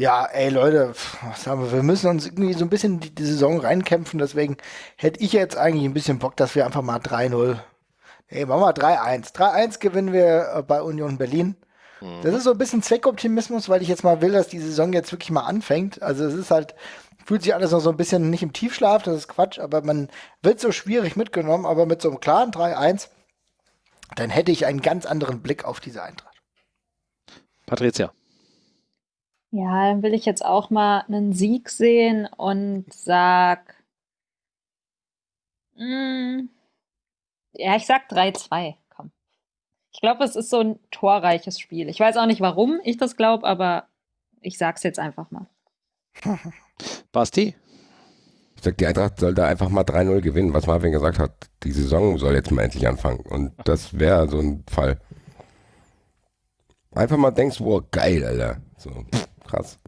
Ja, ey Leute, was haben wir? Wir müssen uns irgendwie so ein bisschen in die, die Saison reinkämpfen. Deswegen hätte ich jetzt eigentlich ein bisschen Bock, dass wir einfach mal 3-0. Nee, machen wir 3-1. 3-1 gewinnen wir äh, bei Union Berlin. Mhm. Das ist so ein bisschen Zweckoptimismus, weil ich jetzt mal will, dass die Saison jetzt wirklich mal anfängt. Also es ist halt, fühlt sich alles noch so ein bisschen nicht im Tiefschlaf, das ist Quatsch, aber man wird so schwierig mitgenommen, aber mit so einem klaren 3-1, dann hätte ich einen ganz anderen Blick auf diese Eintracht. Patricia. Ja, dann will ich jetzt auch mal einen Sieg sehen und sag. Mh, hm, ja, ich sag 3-2. Komm. Ich glaube, es ist so ein torreiches Spiel. Ich weiß auch nicht, warum ich das glaube, aber ich sag's jetzt einfach mal. Basti? Ich sag, die Eintracht soll da einfach mal 3-0 gewinnen, was Marvin gesagt hat. Die Saison soll jetzt mal endlich anfangen. Und das wäre so ein Fall. Einfach mal denkst, wow, geil, Alter. So. Krass.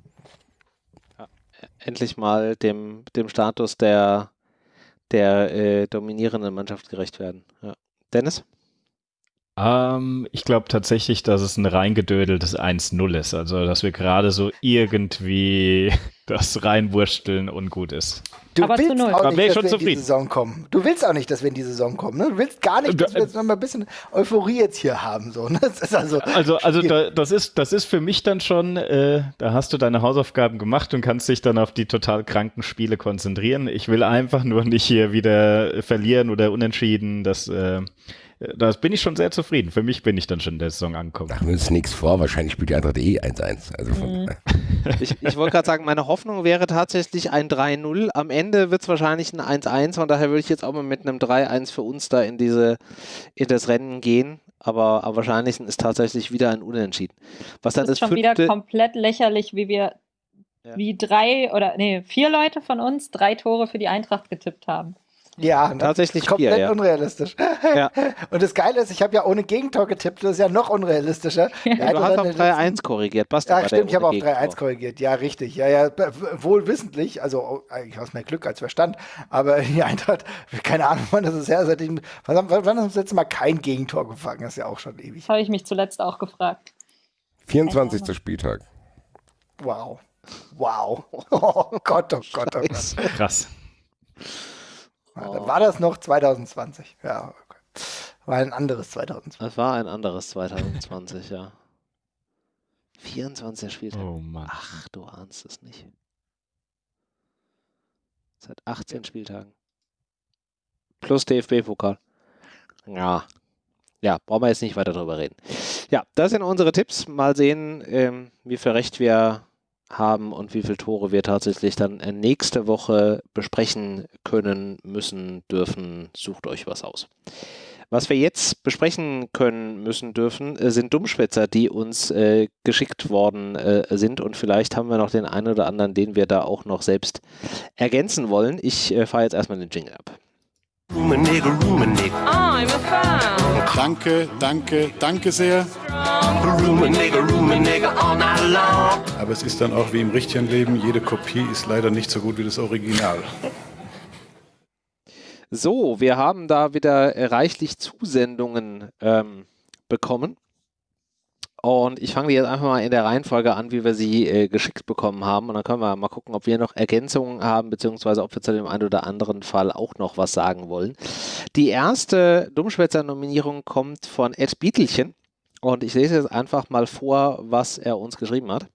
Endlich mal dem, dem Status der, der äh, dominierenden Mannschaft gerecht werden. Ja. Dennis? Ähm, ich glaube tatsächlich, dass es ein reingedödeltes 1-0 ist. Also, dass wir gerade so irgendwie das reinwursteln ungut ist. Du Aber willst auch nicht, dass wir zufrieden. in die Saison kommen. Du willst auch nicht, dass wir in die Saison kommen. Ne? Du willst gar nicht, dass wir jetzt noch mal ein bisschen Euphorie jetzt hier haben. So, ne? also, also, also da, das, ist, das ist für mich dann schon, äh, da hast du deine Hausaufgaben gemacht und kannst dich dann auf die total kranken Spiele konzentrieren. Ich will einfach nur nicht hier wieder verlieren oder unentschieden. Das äh, das bin ich schon sehr zufrieden. Für mich bin ich dann schon in der Saison angekommen. Machen wir uns nichts vor, wahrscheinlich spielt die Eintracht eh 1-1. Also mhm. ich, ich wollte gerade sagen, meine Hoffnung wäre tatsächlich ein 3-0. Am Ende wird es wahrscheinlich ein 1-1, von daher würde ich jetzt auch mal mit einem 3-1 für uns da in diese in das Rennen gehen. Aber am wahrscheinlichsten ist tatsächlich wieder ein Unentschieden. Was dann das ist schon wieder komplett lächerlich, wie wir ja. wie drei oder nee, vier Leute von uns drei Tore für die Eintracht getippt haben. Ja, tatsächlich komplett vier, ja. unrealistisch. Ja. Und das Geile ist, ich habe ja ohne Gegentor getippt, das ist ja noch unrealistischer. Ja, du hast auf 3-1 korrigiert, passt Ja, stimmt, ich habe auf 3-1 korrigiert. Ja, richtig. Ja, ja, wohl wissentlich, also eigentlich aus mehr Glück als Verstand, aber die Eintracht, keine Ahnung, wann das ist her, seitdem, wann, wann haben wir das letzte Mal kein Gegentor gefangen? Das ist ja auch schon ewig. Habe ich mich zuletzt auch gefragt. 24. Spieltag. Wow. Wow. Oh Gott, oh Gott, oh Gott. Krass. Ja, dann war das noch 2020. Ja, okay. War ein anderes 2020. Das war ein anderes 2020, ja. 24 Spieltag. Oh Mann. Ach, du ahnst es nicht. Seit 18 Spieltagen. Plus DFB-Pokal. Ja. Ja, brauchen wir jetzt nicht weiter drüber reden. Ja, das sind unsere Tipps. Mal sehen, ähm, wie viel Recht wir haben und wie viele Tore wir tatsächlich dann äh, nächste Woche besprechen können, müssen, dürfen. Sucht euch was aus. Was wir jetzt besprechen können, müssen, dürfen, äh, sind Dummschwätzer, die uns äh, geschickt worden äh, sind. Und vielleicht haben wir noch den einen oder anderen, den wir da auch noch selbst ergänzen wollen. Ich äh, fahre jetzt erstmal den Jingle ab. I'm a fan. Danke, danke, danke sehr. Aber es ist dann auch wie im richtigen Leben, jede Kopie ist leider nicht so gut wie das Original. So, wir haben da wieder reichlich Zusendungen ähm, bekommen. Und ich fange jetzt einfach mal in der Reihenfolge an, wie wir sie äh, geschickt bekommen haben. Und dann können wir mal gucken, ob wir noch Ergänzungen haben, beziehungsweise ob wir zu dem einen oder anderen Fall auch noch was sagen wollen. Die erste Dummschwätzer-Nominierung kommt von Ed Bietelchen. Und ich lese jetzt einfach mal vor, was er uns geschrieben hat.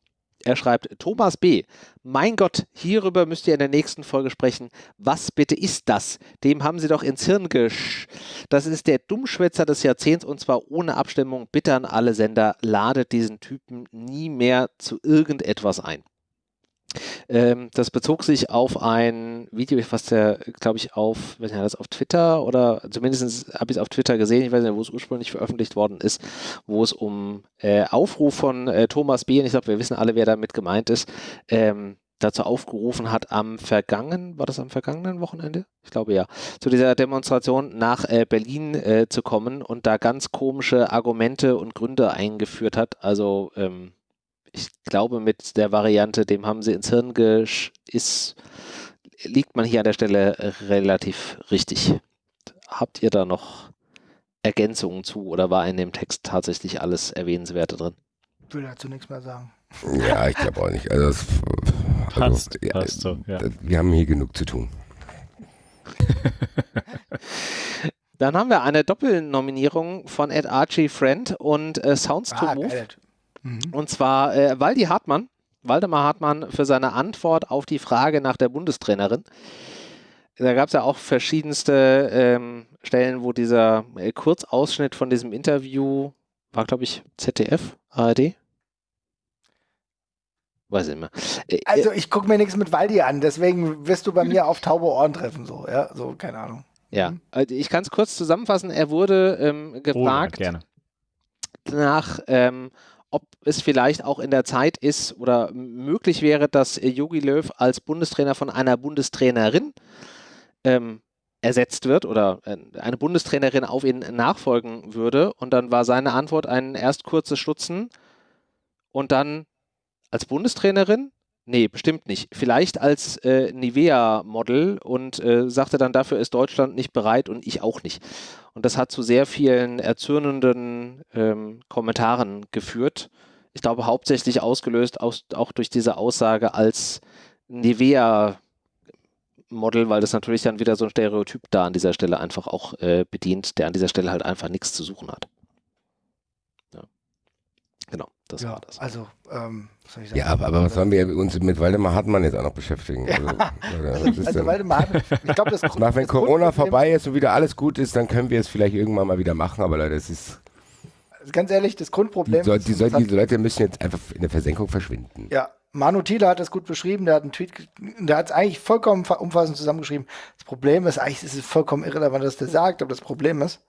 Er schreibt, Thomas B., mein Gott, hierüber müsst ihr in der nächsten Folge sprechen. Was bitte ist das? Dem haben sie doch ins Hirn gesch... Das ist der Dummschwätzer des Jahrzehnts und zwar ohne Abstimmung. Bitte an alle Sender, ladet diesen Typen nie mehr zu irgendetwas ein. Ähm, das bezog sich auf ein Video, was der, glaube ich, auf, weiß nicht, das auf Twitter oder zumindest habe ich es auf Twitter gesehen, ich weiß nicht, wo es ursprünglich veröffentlicht worden ist, wo es um äh, Aufruf von äh, Thomas B. und ich glaube, wir wissen alle, wer damit gemeint ist, ähm, dazu aufgerufen hat am vergangenen, war das am vergangenen Wochenende? Ich glaube ja, zu dieser Demonstration nach äh, Berlin äh, zu kommen und da ganz komische Argumente und Gründe eingeführt hat. Also ähm, ich glaube, mit der Variante, dem haben sie ins Hirn gesch ist, liegt man hier an der Stelle relativ richtig. Habt ihr da noch Ergänzungen zu oder war in dem Text tatsächlich alles Erwähnenswerte drin? Ich will dazu nichts mehr sagen. Ja, ich glaube auch nicht. Also, das, also Passt, ja, passt so, ja. Wir haben hier genug zu tun. Dann haben wir eine Doppelnominierung von Ed Archie Friend und äh, Sounds to Ah, Move. geil. Mhm. Und zwar äh, Waldi Hartmann, Waldemar Hartmann, für seine Antwort auf die Frage nach der Bundestrainerin. Da gab es ja auch verschiedenste ähm, Stellen, wo dieser äh, Kurzausschnitt von diesem Interview war, glaube ich, ZDF, ARD? Weiß ich nicht mehr. Äh, Also ich gucke mir nichts mit Waldi an, deswegen wirst du bei mir auf taube Ohren treffen, so, ja, so, keine Ahnung. ja, also ich kann es kurz zusammenfassen. Er wurde ähm, Oh, gefragt, gerne. nach, ähm, ob es vielleicht auch in der Zeit ist oder möglich wäre, dass äh, Jogi Löw als Bundestrainer von einer Bundestrainerin ähm, ersetzt wird oder äh, eine Bundestrainerin auf ihn nachfolgen würde. Und dann war seine Antwort ein erst kurzes Stutzen und dann als Bundestrainerin? Nee, bestimmt nicht. Vielleicht als äh, Nivea-Model und äh, sagte dann, dafür ist Deutschland nicht bereit und ich auch nicht. Und das hat zu sehr vielen erzürnenden ähm, Kommentaren geführt. Ich glaube, hauptsächlich ausgelöst aus, auch durch diese Aussage als Nivea-Model, weil das natürlich dann wieder so ein Stereotyp da an dieser Stelle einfach auch äh, bedient, der an dieser Stelle halt einfach nichts zu suchen hat. Ja. Genau, das ja, war das. also, ähm, was soll ich sagen? Ja, aber, aber was sollen wir uns mit Waldemar Hartmann jetzt auch noch beschäftigen? Also, was ist Also, denn? Waldemar, Hartmann, ich glaube, das, Nach, wenn Corona vorbei ist und wieder alles gut ist, dann können wir es vielleicht irgendwann mal wieder machen, aber Leute, es ist, Ganz ehrlich, das die, Grundproblem die, das hat- diese Leute müssen jetzt einfach in der Versenkung verschwinden. Ja, Manu Thiele hat das gut beschrieben, der hat einen Tweet, der hat es eigentlich vollkommen umfassend zusammengeschrieben. Das Problem ist, eigentlich ist es vollkommen irrelevant, was der sagt, aber das Problem ist,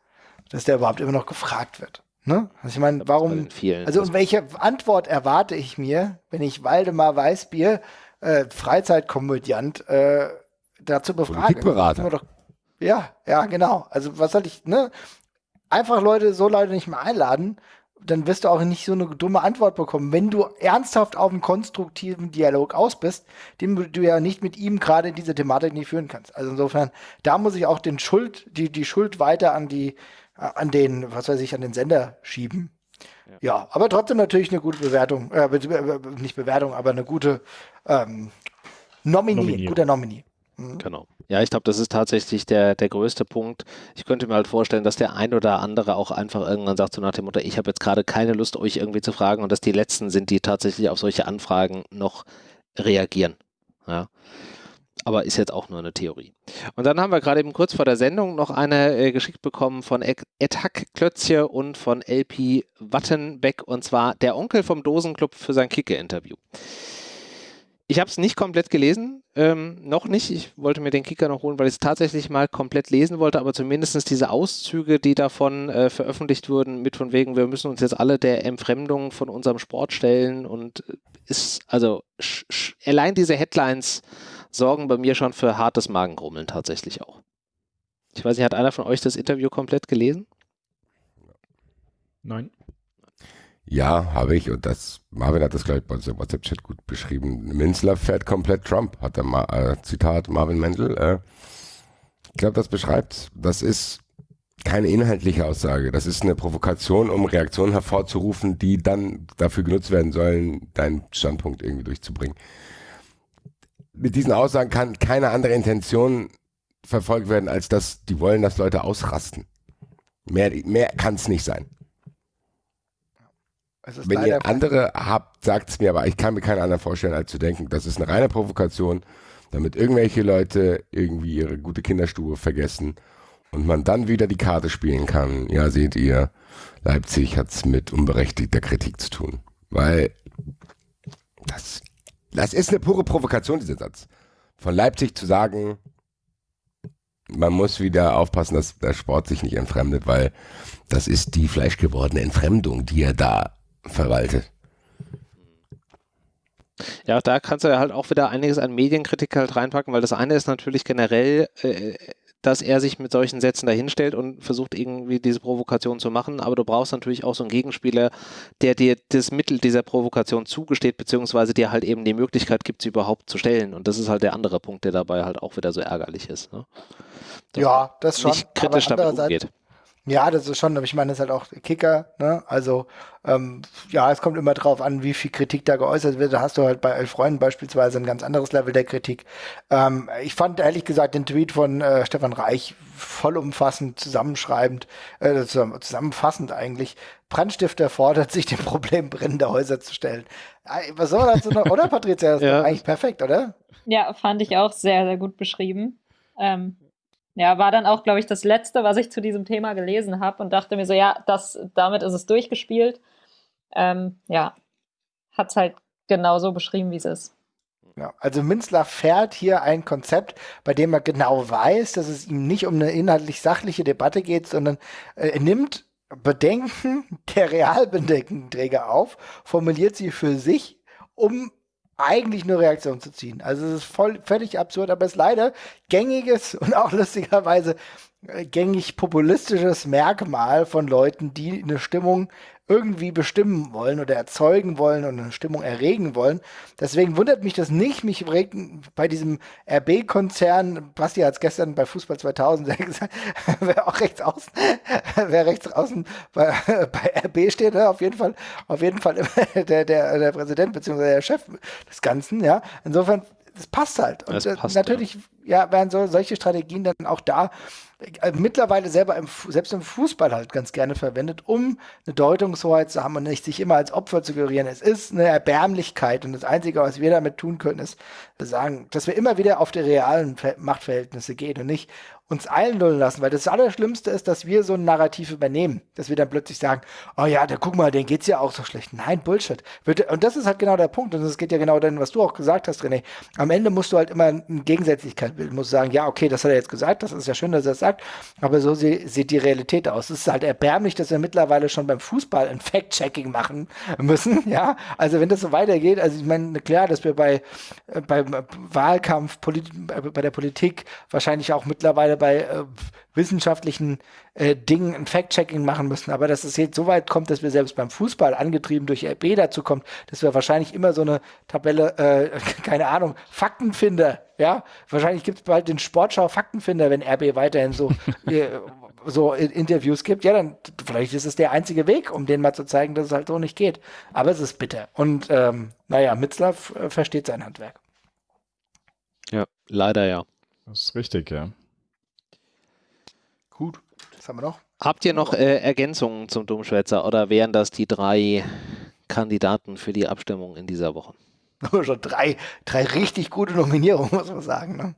dass der überhaupt immer noch gefragt wird. Ne? Also ich meine, warum, also und welche Antwort erwarte ich mir, wenn ich Waldemar Weißbier, äh, Freizeitkomödiant, äh, dazu befrage? Politikberater. Doch, ja, ja, genau. Also was soll ich, ne? Einfach Leute, so Leute nicht mehr einladen, dann wirst du auch nicht so eine dumme Antwort bekommen. Wenn du ernsthaft auf einen konstruktiven Dialog aus bist, den du ja nicht mit ihm gerade in dieser Thematik nicht führen kannst. Also insofern, da muss ich auch den Schuld, die, die Schuld weiter an die, an den, was weiß ich, an den Sender schieben. Ja, aber trotzdem natürlich eine gute Bewertung, äh, be- be- be- nicht Bewertung, aber eine gute ähm, Nominee, Nominier. guter Nominee. Genau. Ja, ich glaube, das ist tatsächlich der, der größte Punkt. Ich könnte mir halt vorstellen, dass der ein oder andere auch einfach irgendwann sagt, so nach dem Motto, ich habe jetzt gerade keine Lust, euch irgendwie zu fragen und dass die Letzten sind, die tatsächlich auf solche Anfragen noch reagieren. Ja. Aber ist jetzt auch nur eine Theorie. Und dann haben wir gerade eben kurz vor der Sendung noch eine äh, geschickt bekommen von Ed Hack Klötzje und von LP Wattenbeck und zwar der Onkel vom Dosenclub für sein Kicke-Interview. Ich habe es nicht komplett gelesen, ähm, noch nicht. Ich wollte mir den Kicker noch holen, weil ich es tatsächlich mal komplett lesen wollte, aber zumindest diese Auszüge, die davon äh, veröffentlicht wurden, mit von wegen, wir müssen uns jetzt alle der Entfremdung von unserem Sport stellen und äh, ist, also allein diese Headlines sorgen bei mir schon für hartes Magengrummeln tatsächlich auch. Ich weiß nicht, hat einer von euch das Interview komplett gelesen? Nein. Ja, habe ich. Und das, Marvin hat das, glaube ich, bei uns im WhatsApp-Chat gut beschrieben. Minzler fährt komplett Trump, hat er mal, äh, Zitat Marvin Mendel. Äh, ich glaube, das beschreibt, das ist keine inhaltliche Aussage. Das ist eine Provokation, um Reaktionen hervorzurufen, die dann dafür genutzt werden sollen, deinen Standpunkt irgendwie durchzubringen. Mit diesen Aussagen kann keine andere Intention verfolgt werden, als dass die wollen, dass Leute ausrasten. Mehr, mehr kann es nicht sein. Wenn ihr andere habt, sagt es mir, aber ich kann mir keinen anderen vorstellen, als zu denken, das ist eine reine Provokation, damit irgendwelche Leute irgendwie ihre gute Kinderstube vergessen und man dann wieder die Karte spielen kann. Ja, seht ihr, Leipzig hat es mit unberechtigter Kritik zu tun. Weil das, das ist eine pure Provokation, dieser Satz. Von Leipzig zu sagen, man muss wieder aufpassen, dass der Sport sich nicht entfremdet, weil das ist die fleischgewordene Entfremdung, die er da verwaltet. Ja, da kannst du ja halt auch wieder einiges an Medienkritik halt reinpacken, weil das eine ist natürlich generell, äh, dass er sich mit solchen Sätzen dahinstellt und versucht irgendwie diese Provokation zu machen, aber du brauchst natürlich auch so einen Gegenspieler, der dir das Mittel dieser Provokation zugesteht, beziehungsweise dir halt eben die Möglichkeit gibt, sie überhaupt zu stellen. Und das ist halt der andere Punkt, der dabei halt auch wieder so ärgerlich ist. Ne? Ja, das schon. Nicht kritisch aber damit umgeht. Ja, das ist schon, aber ich meine, das ist halt auch Kicker, ne? Also, ähm, ja, es kommt immer drauf an, wie viel Kritik da geäußert wird. Da hast du halt bei Elf Freunden beispielsweise ein ganz anderes Level der Kritik. Ähm, ich fand ehrlich gesagt den Tweet von äh, Stefan Reich vollumfassend, zusammenschreibend, äh, zusammenfassend eigentlich. Brandstifter fordert sich dem Problem brennender Häuser zu stellen. Äh, was soll dazu noch, oder Patricia? Das ja. ist eigentlich perfekt, oder? Ja, fand ich auch sehr, sehr gut beschrieben. Ähm, ja, war dann auch, glaube ich, das Letzte, was ich zu diesem Thema gelesen habe und dachte mir so, ja, das, damit ist es durchgespielt. Ähm, ja, hat es halt genauso beschrieben, wie es ist. Also Münzler fährt hier ein Konzept, bei dem er genau weiß, dass es ihm nicht um eine inhaltlich sachliche Debatte geht, sondern äh, er nimmt Bedenken der Realbedenkenträger auf, formuliert sie für sich, um eigentlich nur Reaktion zu ziehen. Also es ist voll, völlig absurd, aber es ist leider gängiges und auch lustigerweise äh, gängig populistisches Merkmal von Leuten, die eine Stimmung irgendwie bestimmen wollen oder erzeugen wollen und eine Stimmung erregen wollen. Deswegen wundert mich das nicht. Mich regt bei diesem RB-Konzern, Basti hat es gestern bei Fußball 2000 gesagt, wer auch rechts außen, wer rechts außen bei, bei RB steht, ne, auf jeden Fall, auf jeden Fall der, der, der Präsident bzw. der Chef des Ganzen, ja. Insofern, das passt halt. Und das passt, natürlich, ja. ja, werden so, solche Strategien dann auch da äh, mittlerweile selber im, selbst im Fußball halt ganz gerne verwendet, um eine Deutungshoheit zu haben und nicht sich immer als Opfer zu gerieren. Es ist eine Erbärmlichkeit und das Einzige, was wir damit tun können, ist sagen, dass wir immer wieder auf die realen Machtverhältnisse gehen und nicht uns einlullen lassen, weil das Allerschlimmste ist, dass wir so ein Narrativ übernehmen, dass wir dann plötzlich sagen, oh ja, da guck mal, denen geht's ja auch so schlecht. Nein, Bullshit. Und das ist halt genau der Punkt und es geht ja genau dann, was du auch gesagt hast, René. Am Ende musst du halt immer eine Gegensätzlichkeit bilden, musst sagen, ja, okay, das hat er jetzt gesagt, das ist ja schön, dass er das sagt, aber so sieht die Realität aus. Es ist halt erbärmlich, dass wir mittlerweile schon beim Fußball ein Fact-Checking machen müssen, ja. Also wenn das so weitergeht, also ich meine, klar, dass wir bei, äh, beim Wahlkampf, bei der Politik wahrscheinlich auch mittlerweile bei äh, wissenschaftlichen äh, Dingen ein Fact-Checking machen müssen. Aber dass es jetzt so weit kommt, dass wir selbst beim Fußball angetrieben durch RB dazu kommt, dass wir wahrscheinlich immer so eine Tabelle, äh, keine Ahnung, Faktenfinder, ja, wahrscheinlich gibt es bald den Sportschau Faktenfinder, wenn RB weiterhin so äh, so Interviews gibt, ja, dann vielleicht ist es der einzige Weg, um denen mal zu zeigen, dass es halt so nicht geht. Aber es ist bitter. Und ähm, naja, Mitzlaff äh, versteht sein Handwerk. Ja, leider ja. Das ist richtig, ja. Was haben wir noch? Habt ihr noch äh, Ergänzungen zum Domschwätzer oder wären das die drei Kandidaten für die Abstimmung in dieser Woche? Schon drei, drei richtig gute Nominierungen, muss man sagen. Ne?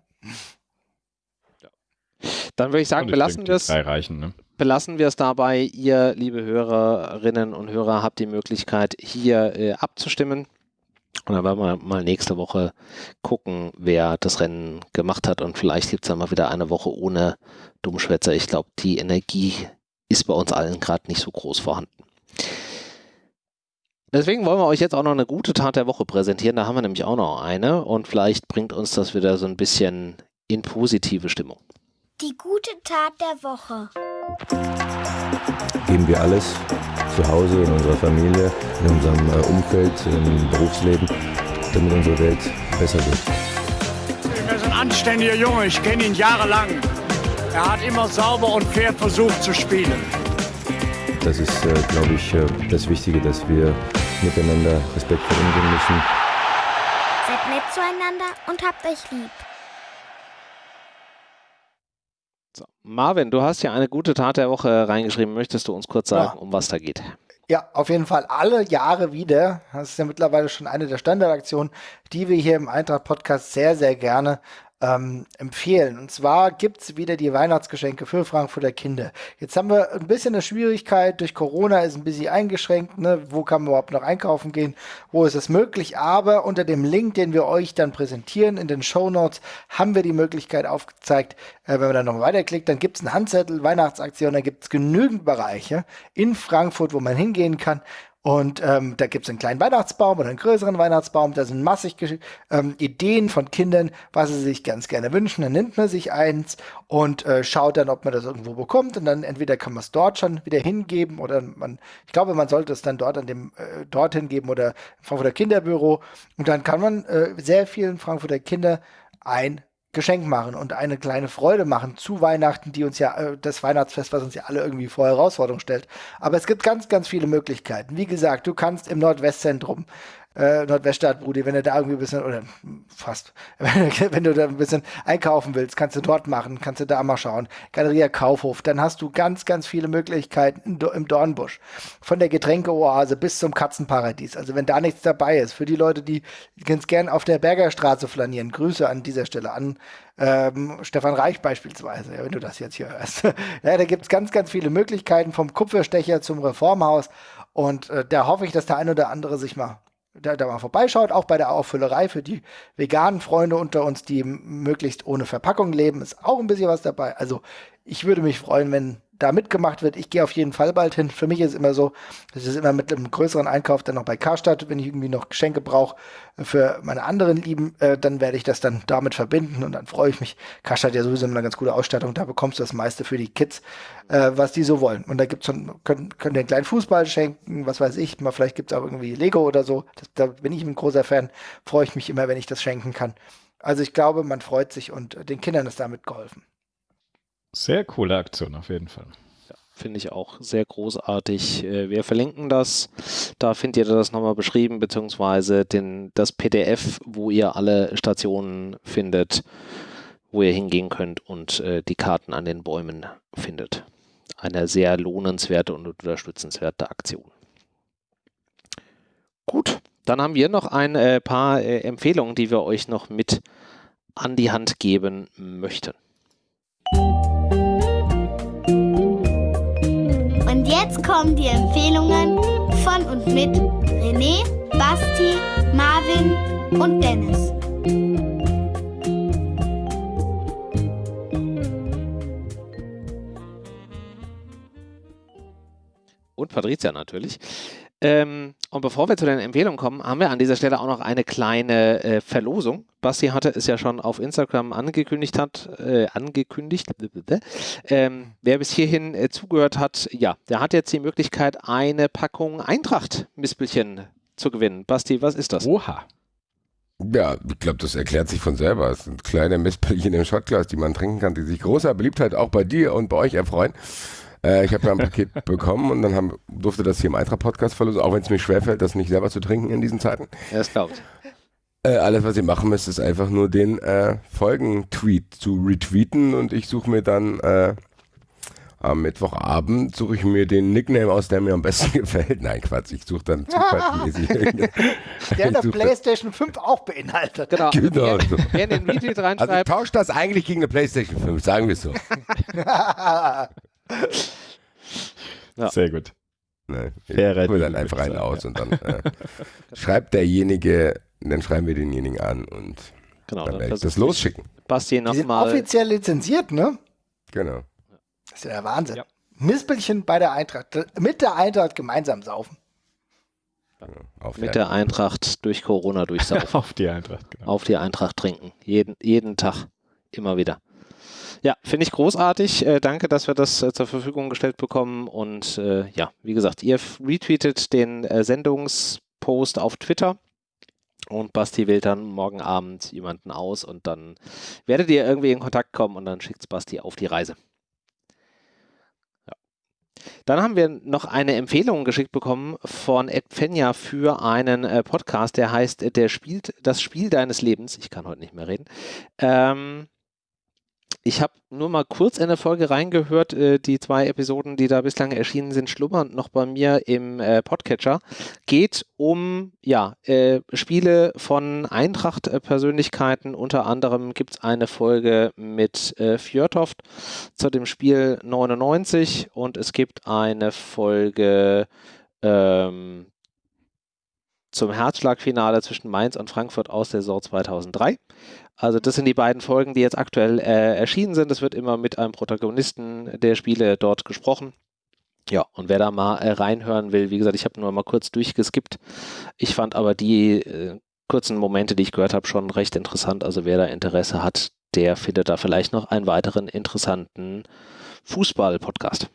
Dann würde ich sagen, belassen wir es. Ne? Belassen wir es dabei. Ihr, liebe Hörerinnen und Hörer, habt die Möglichkeit, hier äh, abzustimmen. Und dann werden wir mal nächste Woche gucken, wer das Rennen gemacht hat. Und vielleicht gibt es dann mal wieder eine Woche ohne Dummschwätzer. Ich glaube, die Energie ist bei uns allen gerade nicht so groß vorhanden. Deswegen wollen wir euch jetzt auch noch eine gute Tat der Woche präsentieren. Da haben wir nämlich auch noch eine. Und vielleicht bringt uns das wieder so ein bisschen in positive Stimmung. Die gute Tat der Woche. Geben wir alles zu Hause, in unserer Familie, in unserem äh, Umfeld, im Berufsleben, damit unsere Welt besser wird. Er ist ein anständiger Junge, ich kenne ihn jahrelang. Er hat immer sauber und fair versucht zu spielen. Das ist, äh, glaube ich, äh, das Wichtige, dass wir miteinander respektvoll umgehen müssen. Seid nett zueinander und habt euch lieb. So. Marvin, du hast ja eine gute Tat der Woche reingeschrieben. Möchtest du uns kurz sagen, ja. um was da geht? Ja, auf jeden Fall alle Jahre wieder. Das ist ja mittlerweile schon eine der Standardaktionen, die wir hier im Eintracht-Podcast sehr, sehr gerne ähm, empfehlen. Und zwar gibt's wieder die Weihnachtsgeschenke für Frankfurter Kinder. Jetzt haben wir ein bisschen eine Schwierigkeit. Durch Corona ist ein bisschen eingeschränkt. Ne? Wo kann man überhaupt noch einkaufen gehen? Wo ist es möglich? Aber unter dem Link, den wir euch dann präsentieren in den Show Notes, haben wir die Möglichkeit aufgezeigt, äh, wenn man dann noch weiterklickt, dann gibt's einen Handzettel, Weihnachtsaktion, da gibt's genügend Bereiche in Frankfurt, wo man hingehen kann. Und ähm, da gibt es einen kleinen Weihnachtsbaum oder einen größeren Weihnachtsbaum. Da sind massig ähm, Ideen von Kindern, was sie sich ganz gerne wünschen. Dann nimmt man sich eins und äh, schaut dann, ob man das irgendwo bekommt. Und dann entweder kann man es dort schon wieder hingeben oder man, ich glaube, man sollte es dann dort an dem äh, dorthin geben oder Frankfurter Kinderbüro. Und dann kann man äh, sehr vielen Frankfurter Kinder ein Geschenk machen und eine kleine Freude machen zu Weihnachten, die uns ja, äh, das Weihnachtsfest, was uns ja alle irgendwie vor Herausforderungen stellt. Aber es gibt ganz, ganz viele Möglichkeiten. Wie gesagt, du kannst im Nordwestzentrum äh, Nordweststadt, Brudi, wenn du da irgendwie ein bisschen, oder fast, wenn du da ein bisschen einkaufen willst, kannst du dort machen, kannst du da mal schauen. Galeria Kaufhof, dann hast du ganz, ganz viele Möglichkeiten im Dornbusch. Von der Getränkeoase bis zum Katzenparadies. Also wenn da nichts dabei ist, für die Leute, die ganz gern auf der Bergerstraße flanieren, Grüße an dieser Stelle an ähm, Stefan Reich beispielsweise, wenn du das jetzt hier hörst. ja, da gibt es ganz, ganz viele Möglichkeiten, vom Kupferstecher zum Reformhaus. Und äh, da hoffe ich, dass der ein oder andere sich mal da, da mal vorbeischaut, auch bei der Auffüllerei für die veganen Freunde unter uns, die möglichst ohne Verpackung leben, ist auch ein bisschen was dabei. Also ich würde mich freuen, wenn da mitgemacht wird. Ich gehe auf jeden Fall bald hin. Für mich ist es immer so, das ist immer mit einem größeren Einkauf dann noch bei Karstadt, wenn ich irgendwie noch Geschenke brauche für meine anderen Lieben, äh, dann werde ich das dann damit verbinden und dann freue ich mich. Karstadt ja sowieso eine ganz gute Ausstattung, da bekommst du das meiste für die Kids, äh, was die so wollen. Und da gibt's schon, können, können den kleinen Fußball schenken, was weiß ich, mal vielleicht gibt's auch irgendwie Lego oder so. Das, da bin ich ein großer Fan, freue ich mich immer, wenn ich das schenken kann. Also ich glaube, man freut sich und den Kindern ist damit geholfen. Sehr coole Aktion auf jeden Fall. Ja, Finde ich auch sehr großartig. Äh, wir verlinken das. Da findet ihr das nochmal beschrieben, beziehungsweise den, das PDF, wo ihr alle Stationen findet, wo ihr hingehen könnt und äh, die Karten an den Bäumen findet. Eine sehr lohnenswerte und unterstützenswerte Aktion. Gut, dann haben wir noch ein äh, paar äh, Empfehlungen, die wir euch noch mit an die Hand geben möchten. Jetzt kommen die Empfehlungen von und mit René, Basti, Marvin und Dennis. Und Patricia natürlich. Ähm, und bevor wir zu den Empfehlungen kommen, haben wir an dieser Stelle auch noch eine kleine äh, Verlosung. Basti hatte es ja schon auf Instagram angekündigt hat, äh, angekündigt. Ähm, wer bis hierhin äh, zugehört hat, ja, der hat jetzt die Möglichkeit, eine Packung Eintracht-Mispelchen zu gewinnen. Basti, was ist das? Oha. Ja, ich glaube, das erklärt sich von selber. Es sind kleine Mispelchen im Shotglas, die man trinken kann, die sich großer Beliebtheit auch bei dir und bei euch erfreuen. Äh, ich habe ja ein Paket bekommen und dann haben, durfte das hier im Eintracht-Podcast verlosen, auch wenn es mir schwerfällt, das nicht selber zu trinken in diesen Zeiten. Ja, das glaubt. Äh, alles, was ihr machen müsst, ist einfach nur den äh, Folgen-Tweet zu retweeten und ich suche mir dann äh, am Mittwochabend suche ich mir den Nickname aus, der mir am besten gefällt. Nein, Quatsch, ich suche dann zufallsmäßig. der der PlayStation 5 auch beinhaltet. Genau. genau. Wer, wer den Retweet reinschreibt. Also tauscht das eigentlich gegen eine PlayStation 5, sagen wir es so. Ja. Sehr gut. Ne, ich hole dann einfach einen aus und dann äh, schreibt derjenige, dann schreiben wir denjenigen an und genau, dann werde ich das losschicken. Basti nochmal. Offiziell lizenziert, ne? Genau. Das ist ja der Wahnsinn. Ja. Mispelchen bei der Eintracht, mit der Eintracht gemeinsam saufen. Auf mit der Eintracht durch Corona durchsaufen. Auf die Eintracht, genau. Auf die Eintracht trinken. Jeden, jeden Tag. Immer wieder. Ja, finde ich großartig. Äh, danke, dass wir das äh, zur Verfügung gestellt bekommen. Und äh, ja, wie gesagt, ihr retweetet den äh, Sendungspost auf Twitter. Und Basti wählt dann morgen Abend jemanden aus und dann werdet ihr irgendwie in Kontakt kommen und dann schickt Basti auf die Reise. Dann haben wir noch eine Empfehlung geschickt bekommen von Ed Fenja für einen äh, Podcast, der heißt Der spielt das Spiel deines Lebens. Ich kann heute nicht mehr reden. Ähm, ich habe nur mal kurz in der Folge reingehört. Äh, die zwei Episoden, die da bislang erschienen sind, schlummern noch bei mir im äh, Podcatcher. Geht um ja, äh, Spiele von Eintracht-Persönlichkeiten. Unter anderem gibt es eine Folge mit äh, Fjörtoft zu dem Spiel 99 und es gibt eine Folge ähm, zum Herzschlagfinale zwischen Mainz und Frankfurt aus der Saison 2003. Also das sind die beiden Folgen, die jetzt aktuell äh, erschienen sind. Es wird immer mit einem Protagonisten der Spiele dort gesprochen. Ja, und wer da mal äh, reinhören will, wie gesagt, ich habe nur mal kurz durchgeskippt. Ich fand aber die äh, kurzen Momente, die ich gehört habe, schon recht interessant. Also wer da Interesse hat, der findet da vielleicht noch einen weiteren interessanten Fußball-Podcast.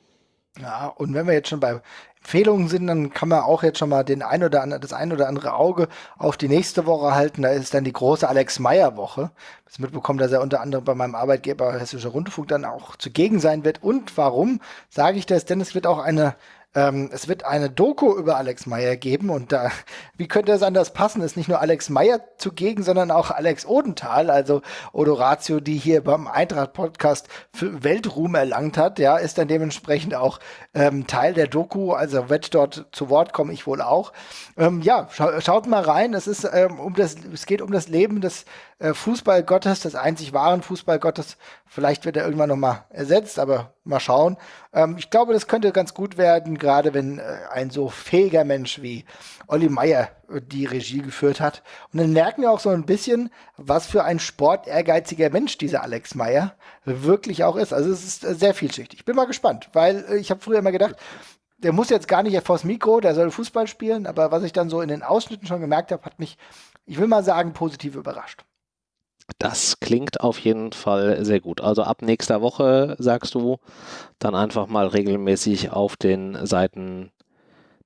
Ja, und wenn wir jetzt schon bei Empfehlungen sind, dann kann man auch jetzt schon mal den ein oder andere, das ein oder andere Auge auf die nächste Woche halten. Da ist dann die große Alex Meyer Woche. Das mitbekommen, dass er unter anderem bei meinem Arbeitgeber Hessischer Rundfunk dann auch zugegen sein wird. Und warum sage ich das? Denn es wird auch eine ähm, es wird eine Doku über Alex Meyer geben und da, wie könnte es anders passen? Ist nicht nur Alex Meyer zugegen, sondern auch Alex Odenthal, also Odoratio, die hier beim Eintracht-Podcast Weltruhm erlangt hat, ja, ist dann dementsprechend auch ähm, Teil der Doku, also wird dort zu Wort kommen, ich wohl auch. Ähm, ja, scha schaut mal rein, es ist ähm, um das, es geht um das Leben des äh, Fußballgottes, des einzig wahren Fußballgottes. Vielleicht wird er irgendwann nochmal ersetzt, aber mal schauen. Ähm, ich glaube, das könnte ganz gut werden, gerade wenn äh, ein so fähiger Mensch wie Olli Meier äh, die Regie geführt hat. Und dann merken wir auch so ein bisschen, was für ein sportehrgeiziger Mensch dieser Alex Meier wirklich auch ist. Also es ist äh, sehr vielschichtig. Ich bin mal gespannt, weil äh, ich habe früher immer gedacht, der muss jetzt gar nicht vors Mikro, der soll Fußball spielen, aber was ich dann so in den Ausschnitten schon gemerkt habe, hat mich, ich will mal sagen, positiv überrascht. Das klingt auf jeden Fall sehr gut. Also ab nächster Woche, sagst du, dann einfach mal regelmäßig auf den Seiten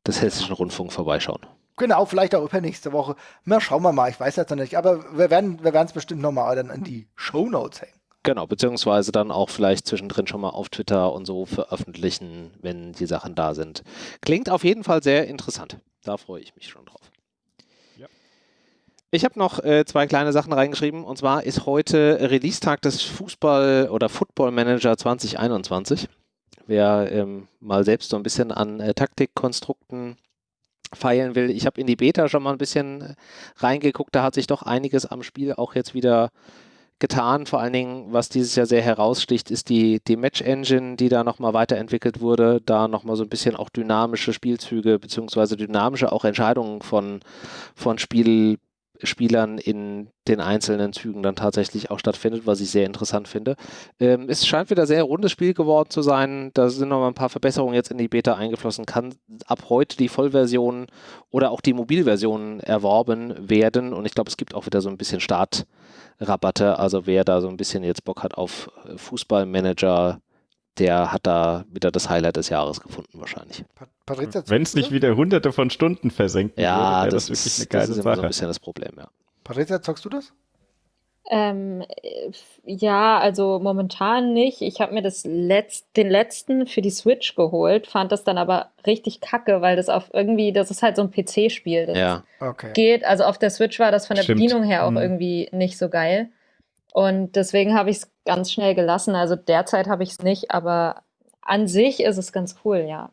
des Hessischen Rundfunks vorbeischauen. Genau, vielleicht auch übernächste Woche. Na, schauen wir mal, ich weiß jetzt noch nicht. Aber wir werden wir es bestimmt nochmal dann in die Shownotes hängen. Genau, beziehungsweise dann auch vielleicht zwischendrin schon mal auf Twitter und so veröffentlichen, wenn die Sachen da sind. Klingt auf jeden Fall sehr interessant. Da freue ich mich schon drauf. Ich habe noch äh, zwei kleine Sachen reingeschrieben. Und zwar ist heute Release-Tag des Fußball- oder Football Manager 2021. Wer ähm, mal selbst so ein bisschen an äh, Taktikkonstrukten feilen will. Ich habe in die Beta schon mal ein bisschen äh, reingeguckt. Da hat sich doch einiges am Spiel auch jetzt wieder getan. Vor allen Dingen, was dieses Jahr sehr heraussticht, ist die, die Match-Engine, die da nochmal weiterentwickelt wurde. Da nochmal so ein bisschen auch dynamische Spielzüge beziehungsweise dynamische auch Entscheidungen von, von Spiel Spielern in den einzelnen Zügen dann tatsächlich auch stattfindet, was ich sehr interessant finde. Ähm, es scheint wieder sehr rundes Spiel geworden zu sein. Da sind noch mal ein paar Verbesserungen jetzt in die Beta eingeflossen. Kann ab heute die Vollversion oder auch die Mobilversion erworben werden. Und ich glaube, es gibt auch wieder so ein bisschen Startrabatte. Also wer da so ein bisschen jetzt Bock hat auf Fußballmanager, der hat da wieder das Highlight des Jahres gefunden wahrscheinlich. Wenn es nicht wieder hunderte von Stunden versenkt ja, würde, das, das wirklich eine geile das ist Sache. so ein bisschen das Problem, ja. Patricia, zockst du das? Ähm, ja, also momentan nicht. Ich habe mir das Letz den letzten für die Switch geholt, fand das dann aber richtig kacke, weil das auf irgendwie, das ist halt so ein PC-Spiel. Das ja. okay. geht, also auf der Switch war das von der Stimmt. Bedienung her auch mhm. irgendwie nicht so geil. Und deswegen habe ich es ganz schnell gelassen. Also derzeit habe ich es nicht, aber an sich ist es ganz cool, ja.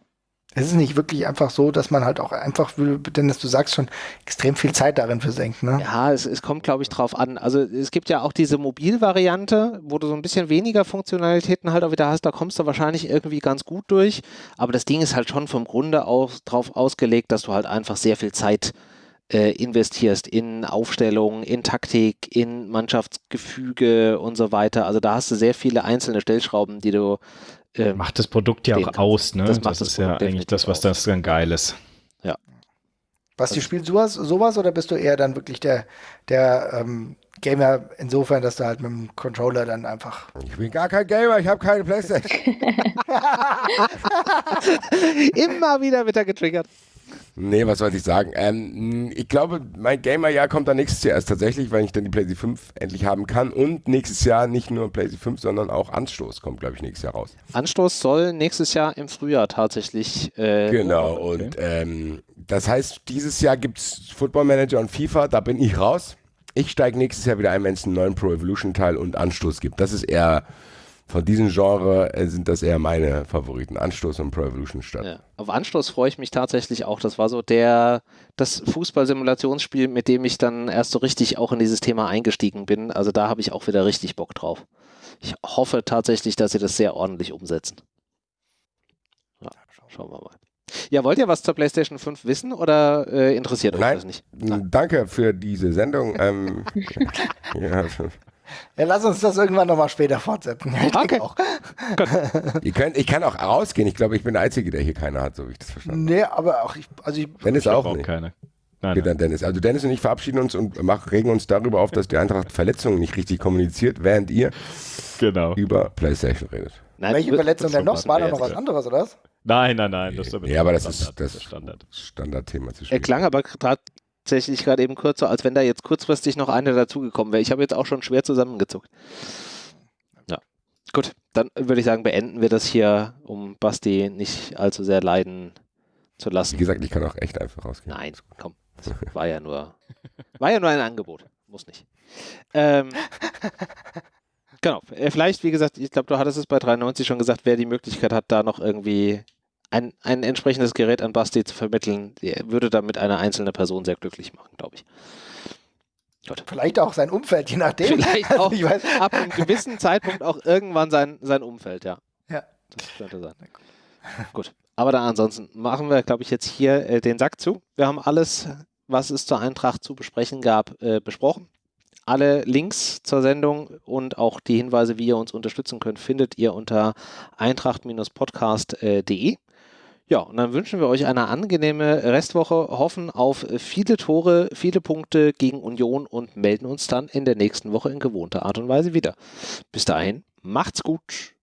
Es ist nicht wirklich einfach so, dass man halt auch einfach, denn du sagst schon, extrem viel Zeit darin versenkt. Ne? Ja, es, es kommt, glaube ich, drauf an. Also es gibt ja auch diese Mobilvariante, wo du so ein bisschen weniger Funktionalitäten halt auch wieder hast. Da kommst du wahrscheinlich irgendwie ganz gut durch. Aber das Ding ist halt schon vom Grunde aus drauf ausgelegt, dass du halt einfach sehr viel Zeit äh, investierst in Aufstellung, in Taktik, in Mannschaftsgefüge und so weiter. Also da hast du sehr viele einzelne Stellschrauben, die du äh, macht das Produkt ja auch aus, ne? Das, das ist ja eigentlich das, was das dann geil ist. Ja. Basti, also, spielst du sowas, sowas oder bist du eher dann wirklich der, der ähm, Gamer insofern, dass du halt mit dem Controller dann einfach. Ich bin gar kein Gamer, ich habe keine Playstation. Immer wieder wird er getriggert. Nee, was soll ich sagen? Ähm, ich glaube, mein Gamer-Jahr kommt dann nächstes Jahr erst tatsächlich, weil ich dann die PlayStation 5 endlich haben kann. Und nächstes Jahr nicht nur PlayStation 5, sondern auch Anstoß kommt, glaube ich, nächstes Jahr raus. Anstoß soll nächstes Jahr im Frühjahr tatsächlich. Äh, genau, okay. und ähm, das heißt, dieses Jahr gibt es Football Manager und FIFA, da bin ich raus. Ich steige nächstes Jahr wieder ein, wenn es einen neuen Pro Evolution Teil und Anstoß gibt. Das ist eher von diesem Genre äh, sind das eher meine Favoriten. Anstoß und Pro Evolution statt. Ja. Auf Anstoß freue ich mich tatsächlich auch. Das war so der, das Fußball-Simulationsspiel, mit dem ich dann erst so richtig auch in dieses Thema eingestiegen bin. Also da habe ich auch wieder richtig Bock drauf. Ich hoffe tatsächlich, dass sie das sehr ordentlich umsetzen. Ja, schauen wir mal. Ja, wollt ihr was zur PlayStation 5 wissen oder äh, interessiert euch Nein, das nicht? Nein. Danke für diese Sendung. ähm, ja, ja, lass uns das irgendwann nochmal später fortsetzen. Ich okay. Auch. Ihr könnt, ich kann auch rausgehen. Ich glaube, ich bin der Einzige, der hier keine hat, so wie ich das verstanden habe. Nee, aber auch ich. Also ich Dennis ich auch, auch nicht. keine. Nein, dann Dennis. Also Dennis und ich verabschieden uns und machen, regen uns darüber auf, dass die Eintracht Verletzungen nicht richtig kommuniziert, während ihr genau. über PlayStation redet. Nein, Welche Verletzung denn noch? War da noch was anderes, oder was? Nein, nein, nein. Das ist ja, aber das Standard, ist das Standard. Standardthema zwischen. Er klang aber tatsächlich gerade eben kurz so, als wenn da jetzt kurzfristig noch eine dazugekommen wäre. Ich habe jetzt auch schon schwer zusammengezuckt. Ja. Gut, dann würde ich sagen, beenden wir das hier, um Basti nicht allzu sehr leiden zu lassen. Wie gesagt, ich kann auch echt einfach rausgehen. Nein, komm. Das war ja nur, war ja nur ein Angebot. Muss nicht. Ähm, genau. Äh, vielleicht, wie gesagt, ich glaube, du hattest es bei 93 schon gesagt, wer die Möglichkeit hat, da noch irgendwie ein, ein entsprechendes Gerät an Basti zu vermitteln, würde damit eine einzelne Person sehr glücklich machen, glaube ich. Gut. Vielleicht auch sein Umfeld, je nachdem. Vielleicht auch ab einem gewissen Zeitpunkt auch irgendwann sein, sein Umfeld, ja. Ja. Das könnte sein. Gut. Aber dann ansonsten machen wir, glaube ich, jetzt hier äh, den Sack zu. Wir haben alles, was es zur Eintracht zu besprechen gab, äh, besprochen. Alle Links zur Sendung und auch die Hinweise, wie ihr uns unterstützen könnt, findet ihr unter eintracht-podcast.de. Ja, und dann wünschen wir euch eine angenehme Restwoche, hoffen auf viele Tore, viele Punkte gegen Union und melden uns dann in der nächsten Woche in gewohnter Art und Weise wieder. Bis dahin, macht's gut.